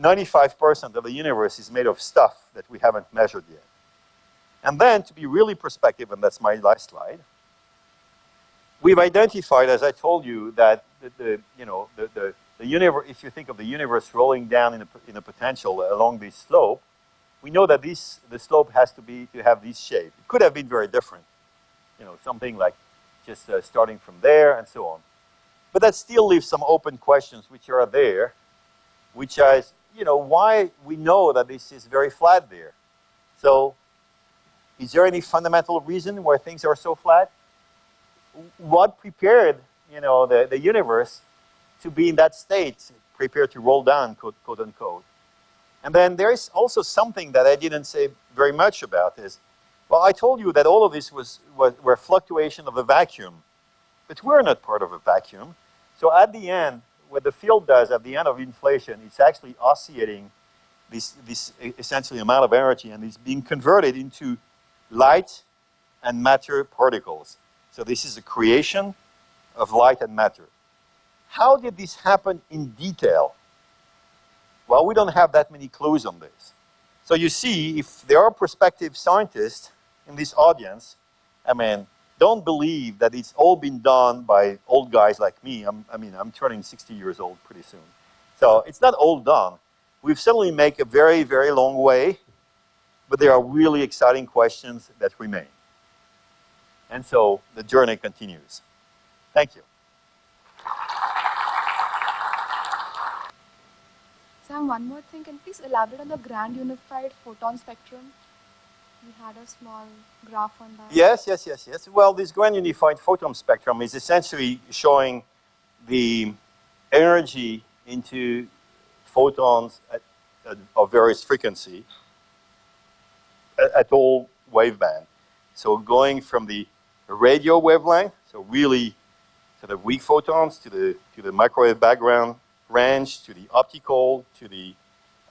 B: 95% of the universe is made of stuff that we haven't measured yet. And then, to be really prospective, and that's my last slide, we've identified, as I told you, that the, the you know, the, the, the universe, if you think of the universe rolling down in a, in a potential along this slope, we know that this, the slope has to be, to have this shape. It could have been very different, you know, something like just uh, starting from there and so on. But that still leaves some open questions which are there, which is, you know, why we know that this is very flat there. So, is there any fundamental reason why things are so flat? What prepared, you know, the, the universe to be in that state, prepared to roll down, quote, quote unquote? And then there is also something that I didn't say very much about is, well, I told you that all of this was, was were fluctuation of a vacuum, but we're not part of a vacuum. So at the end, what the field does at the end of inflation, it's actually oscillating this, this essentially amount of energy and it's being converted into light and matter particles. So this is a creation of light and matter. How did this happen in detail? Well, we don't have that many clues on this. So you see, if there are prospective scientists in this audience, I mean, don't believe that it's all been done by old guys like me. I'm, I mean, I'm turning 60 years old pretty soon. So it's not all done. We've certainly made a very, very long way, but there are really exciting questions that remain. And so the journey continues. Thank you.
C: Sam, one more thing. Can you please elaborate on the grand unified photon spectrum? We had a small graph on that.
B: Yes, yes, yes, yes. Well, this grand unified photon spectrum is essentially showing the energy into photons at, at, of various frequency at, at all waveband. So going from the radio wavelength, so really sort of weak photons to the to the microwave background range, to the optical, to the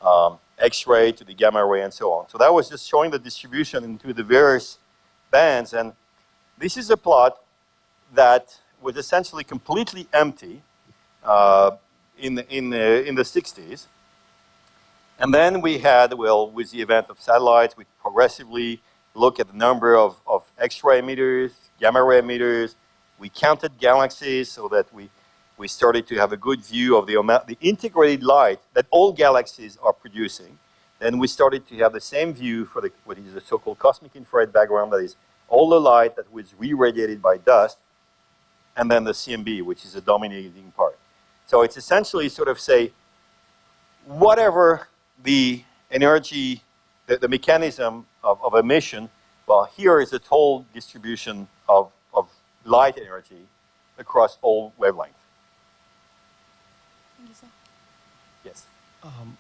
B: um, X-ray, to the gamma ray, and so on. So that was just showing the distribution into the various bands. And this is a plot that was essentially completely empty uh, in, the, in, the, in the 60s. And then we had, well, with the event of satellites, we progressively look at the number of, of X-ray emitters, gamma ray emitters. We counted galaxies so that we we started to have a good view of the amount, the integrated light that all galaxies are producing. Then we started to have the same view for the, what is the so-called cosmic infrared background, that is all the light that was re-radiated by dust, and then the CMB, which is the dominating part. So it's essentially sort of say, whatever the energy, the, the mechanism of, of emission, well, here is the total distribution of, of light energy across all wavelengths.
C: Thank you, sir.
B: Yes.
D: Um,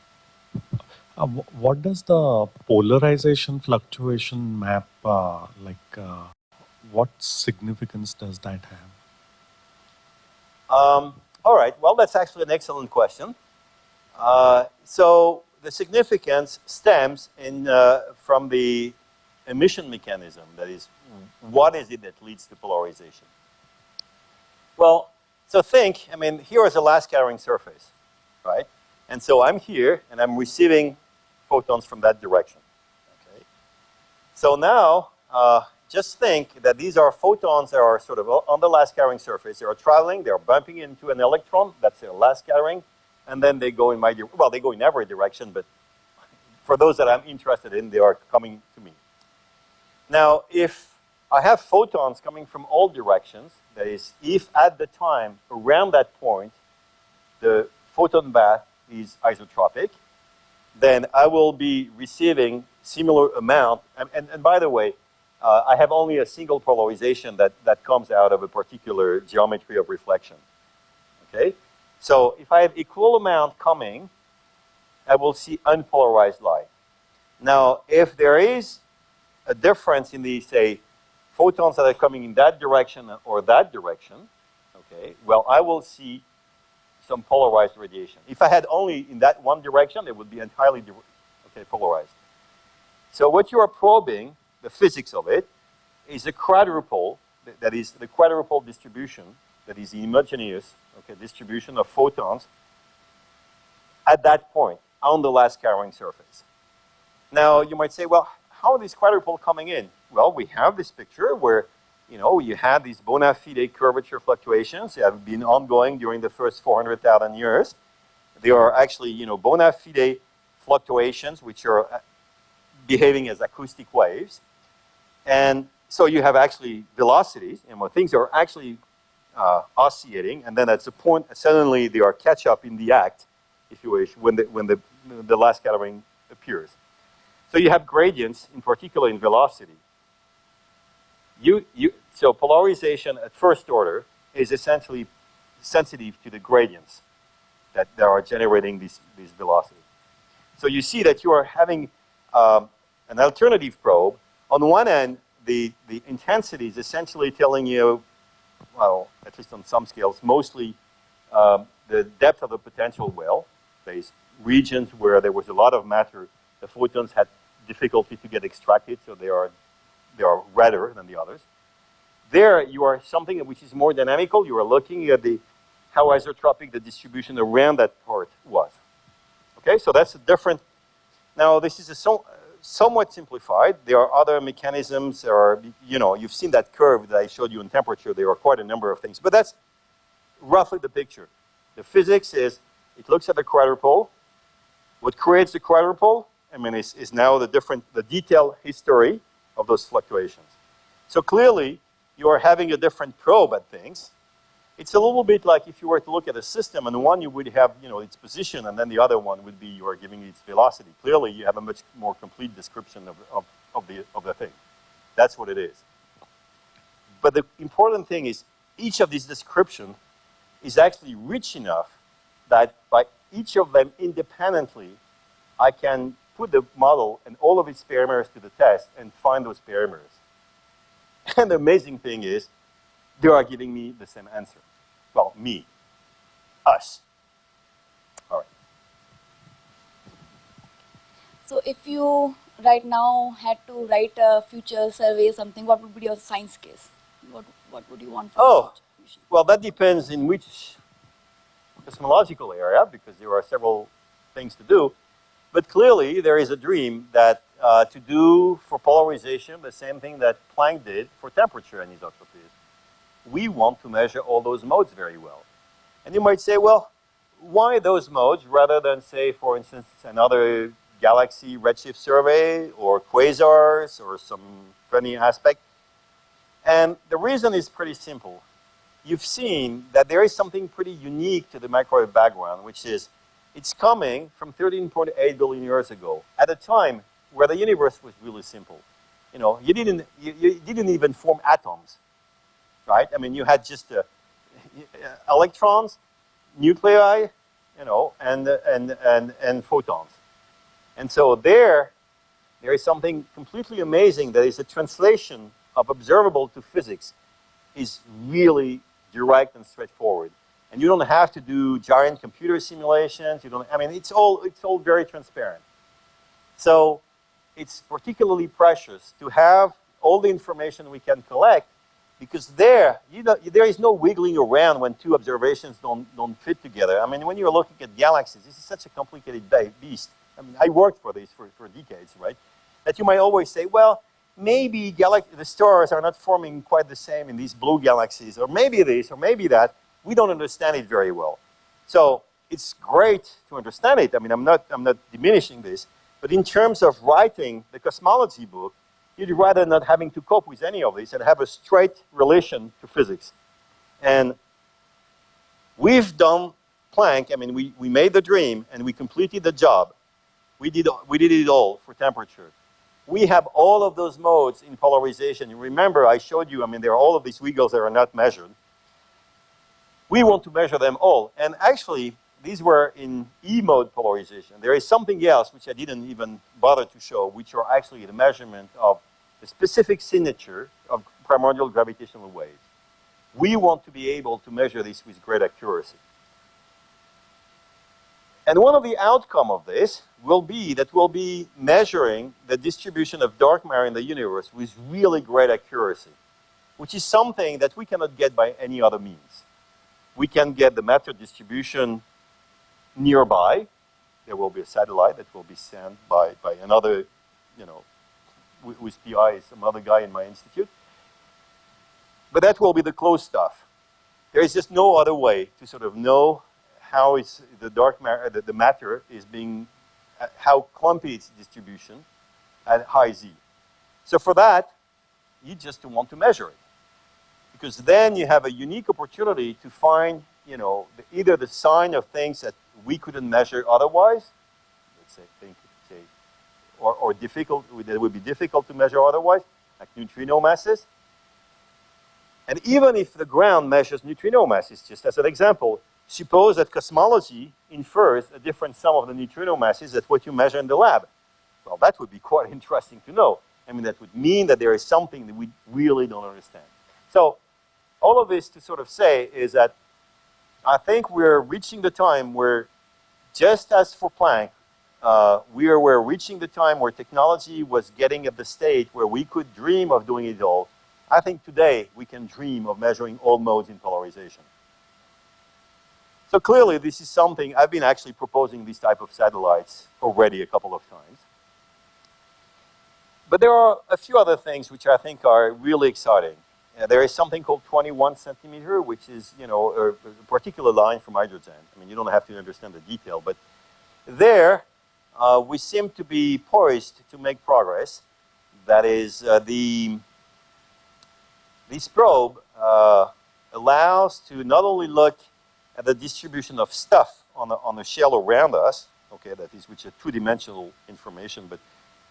D: uh, what does the polarization fluctuation map uh, like? Uh, what significance does that have?
B: Um, all right. Well, that's actually an excellent question. Uh, so the significance stems in, uh, from the emission mechanism. That is, what is it that leads to polarization? Well, so think, I mean, here is a last scattering surface, right? And so I'm here, and I'm receiving photons from that direction. Okay. So now, uh, just think that these are photons that are sort of on the last scattering surface. They are traveling, they are bumping into an electron, that's their last scattering, and then they go in my, well, they go in every direction, but for those that I'm interested in, they are coming to me. Now, if I have photons coming from all directions, that is, if at the time around that point, the photon bath is isotropic, then I will be receiving similar amount. And, and, and by the way, uh, I have only a single polarization that, that comes out of a particular geometry of reflection. Okay? So if I have equal amount coming, I will see unpolarized light. Now, if there is a difference in the, say, photons that are coming in that direction or that direction, okay, well, I will see some polarized radiation. If I had only in that one direction, it would be entirely okay, polarized. So what you are probing, the physics of it, is a quadrupole, that is the quadrupole distribution, that is the homogeneous okay, distribution of photons at that point. on the last scattering surface. Now, you might say, well, how are these quadrupole coming in? Well, we have this picture where, you know, you had these bona fide curvature fluctuations that have been ongoing during the first 400,000 years. They are actually, you know, bona fide fluctuations which are uh, behaving as acoustic waves. And so you have actually velocities, and when things are actually uh, oscillating, and then at a point, suddenly they are catch up in the act, if you wish, when the, when the, the last scattering appears. So you have gradients, in particular in velocity. You, you, so polarization at first order is essentially sensitive to the gradients that, that are generating these, these velocities. So you see that you are having um, an alternative probe. On one end, the, the intensity is essentially telling you, well, at least on some scales, mostly um, the depth of the potential well. There's regions where there was a lot of matter, the photons had difficulty to get extracted, so they are, they are redder than the others. There, you are something which is more dynamical. You are looking at the how isotropic the distribution around that part was. Okay, so that's a different. Now, this is a so, somewhat simplified. There are other mechanisms. There are, you know, you've seen that curve that I showed you in temperature. There are quite a number of things, but that's roughly the picture. The physics is it looks at the quadrupole. What creates the quadrupole? I mean, is, is now the different, the detailed history of those fluctuations. So clearly, you are having a different probe at things. It's a little bit like if you were to look at a system and one you would have, you know, its position and then the other one would be you are giving its velocity. Clearly, you have a much more complete description of, of, of, the, of the thing. That's what it is. But the important thing is each of these descriptions is actually rich enough that by each of them independently, I can put the model and all of its parameters to the test and find those parameters. [LAUGHS] And the amazing thing is, they are giving me the same answer. Well, me, us. All right.
E: So if you right now had to write a future survey, something, what would be your science case? What, what would you want?
B: Oh, well, that depends in which cosmological area, because there are several things to do. But clearly, there is a dream that uh, to do for polarization the same thing that Planck did for temperature and anisotropies. We want to measure all those modes very well. And you might say, well, why those modes rather than, say, for instance, another galaxy redshift survey or quasars or some funny aspect? And the reason is pretty simple. You've seen that there is something pretty unique to the microwave background, which is it's coming from 13.8 billion years ago, at a time where the universe was really simple. You know, you didn't, you, you didn't even form atoms, right? I mean, you had just uh, [LAUGHS] electrons, nuclei, you know, and, and, and, and photons. And so there, there is something completely amazing that is a translation of observable to physics is really direct and straightforward. And you don't have to do giant computer simulations. You don't, I mean, it's all, it's all very transparent. So it's particularly precious to have all the information we can collect because there, you know, there is no wiggling around when two observations don't, don't fit together. I mean, when you're looking at galaxies, this is such a complicated beast. I mean, I worked for this for, for decades, right? That you might always say, well, maybe the stars are not forming quite the same in these blue galaxies, or maybe this, or maybe that we don't understand it very well. So it's great to understand it. I mean, I'm not, I'm not diminishing this. But in terms of writing the cosmology book, you'd rather not having to cope with any of this and have a straight relation to physics. And we've done Planck, I mean, we, we made the dream and we completed the job. We did, we did it all for temperature. We have all of those modes in polarization. Remember, I showed you, I mean, there are all of these wiggles that are not measured. We want to measure them all. And actually, these were in E-mode polarization. There is something else which I didn't even bother to show, which are actually the measurement of the specific signature of primordial gravitational waves. We want to be able to measure this with great accuracy. And one of the outcome of this will be that we'll be measuring the distribution of dark matter in the universe with really great accuracy, which is something that we cannot get by any other means we can get the matter distribution nearby. there will be a satellite that will be sent by, by another, you know, who- whose PI some other guy in my institute. But that will be the closed stuff. There is just no other way to sort of know how is the dark matter, the, the matter is being, uh, how clumpy its distribution at high Z. So for that, you just want to measure it. Because then you have a unique opportunity to find, you know, the, either the sign of things that we couldn't measure otherwise, let's say, think, say, or, or difficult, that would be difficult to measure otherwise, like neutrino masses. And even if the ground measures neutrino masses, just as an example, suppose that cosmology infers a different sum of the neutrino masses than what you measure in the lab. Well, that would be [LAUGHS] quite interesting to know. I mean, that would mean that there is something that we really don't understand. So, all of this to sort of say is that I think we're reaching the time where, just as for Planck, uh, we are we're reaching the time where technology was getting at the stage where we could dream of doing it all. I think today we can dream of measuring all modes in polarization. So clearly, this is something I've been actually proposing these type of satellites already a couple of times. But there are a few other things which I think are really exciting. There is something called 21 centimeter, which is, you know, a, a particular line from hydrogen. I mean, you don't have to understand the detail, but there uh, we seem to be poised to make progress. That is, uh, the this probe uh, allows to not only look at the distribution of stuff on the, on the shell around us, okay, that is which is two-dimensional information, but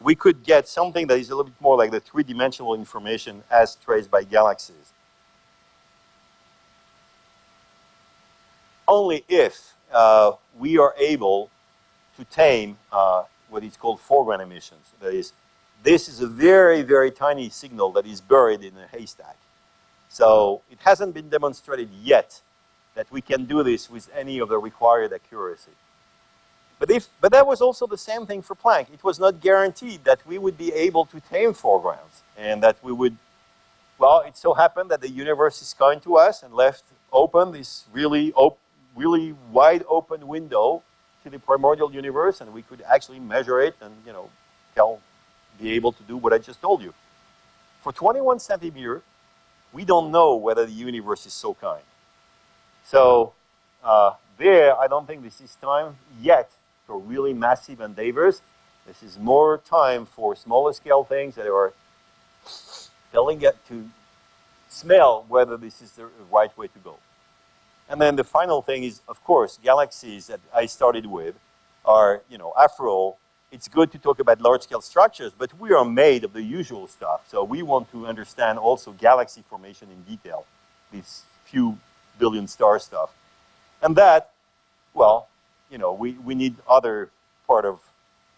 B: we could get something that is a little bit more like the three-dimensional information as traced by galaxies. Only if uh, we are able to tame uh, what is called foreground emissions. That is, this is a very, very tiny signal that is buried in a haystack. So it hasn't been demonstrated yet that we can do this with any of the required accuracy. But, if, but that was also the same thing for Planck. It was not guaranteed that we would be able to tame foregrounds and that we would, well, it so happened that the universe is kind to us and left open this really, op really wide open window to the primordial universe and we could actually measure it and, you know, tell, be able to do what I just told you. For 21 centimeter, we don't know whether the universe is so kind. So uh, there, I don't think this is time yet for really massive endeavors. This is more time for smaller scale things that are telling it to smell whether this is the right way to go. And then the final thing is, of course, galaxies that I started with are, you know, after all, it's good to talk about large-scale structures, but we are made of the usual stuff. So we want to understand also galaxy formation in detail, these few billion star stuff. And that, well, you know, we, we need other part of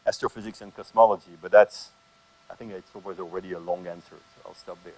B: astrophysics and cosmology, but that's, I think it was already a long answer, so I'll stop there.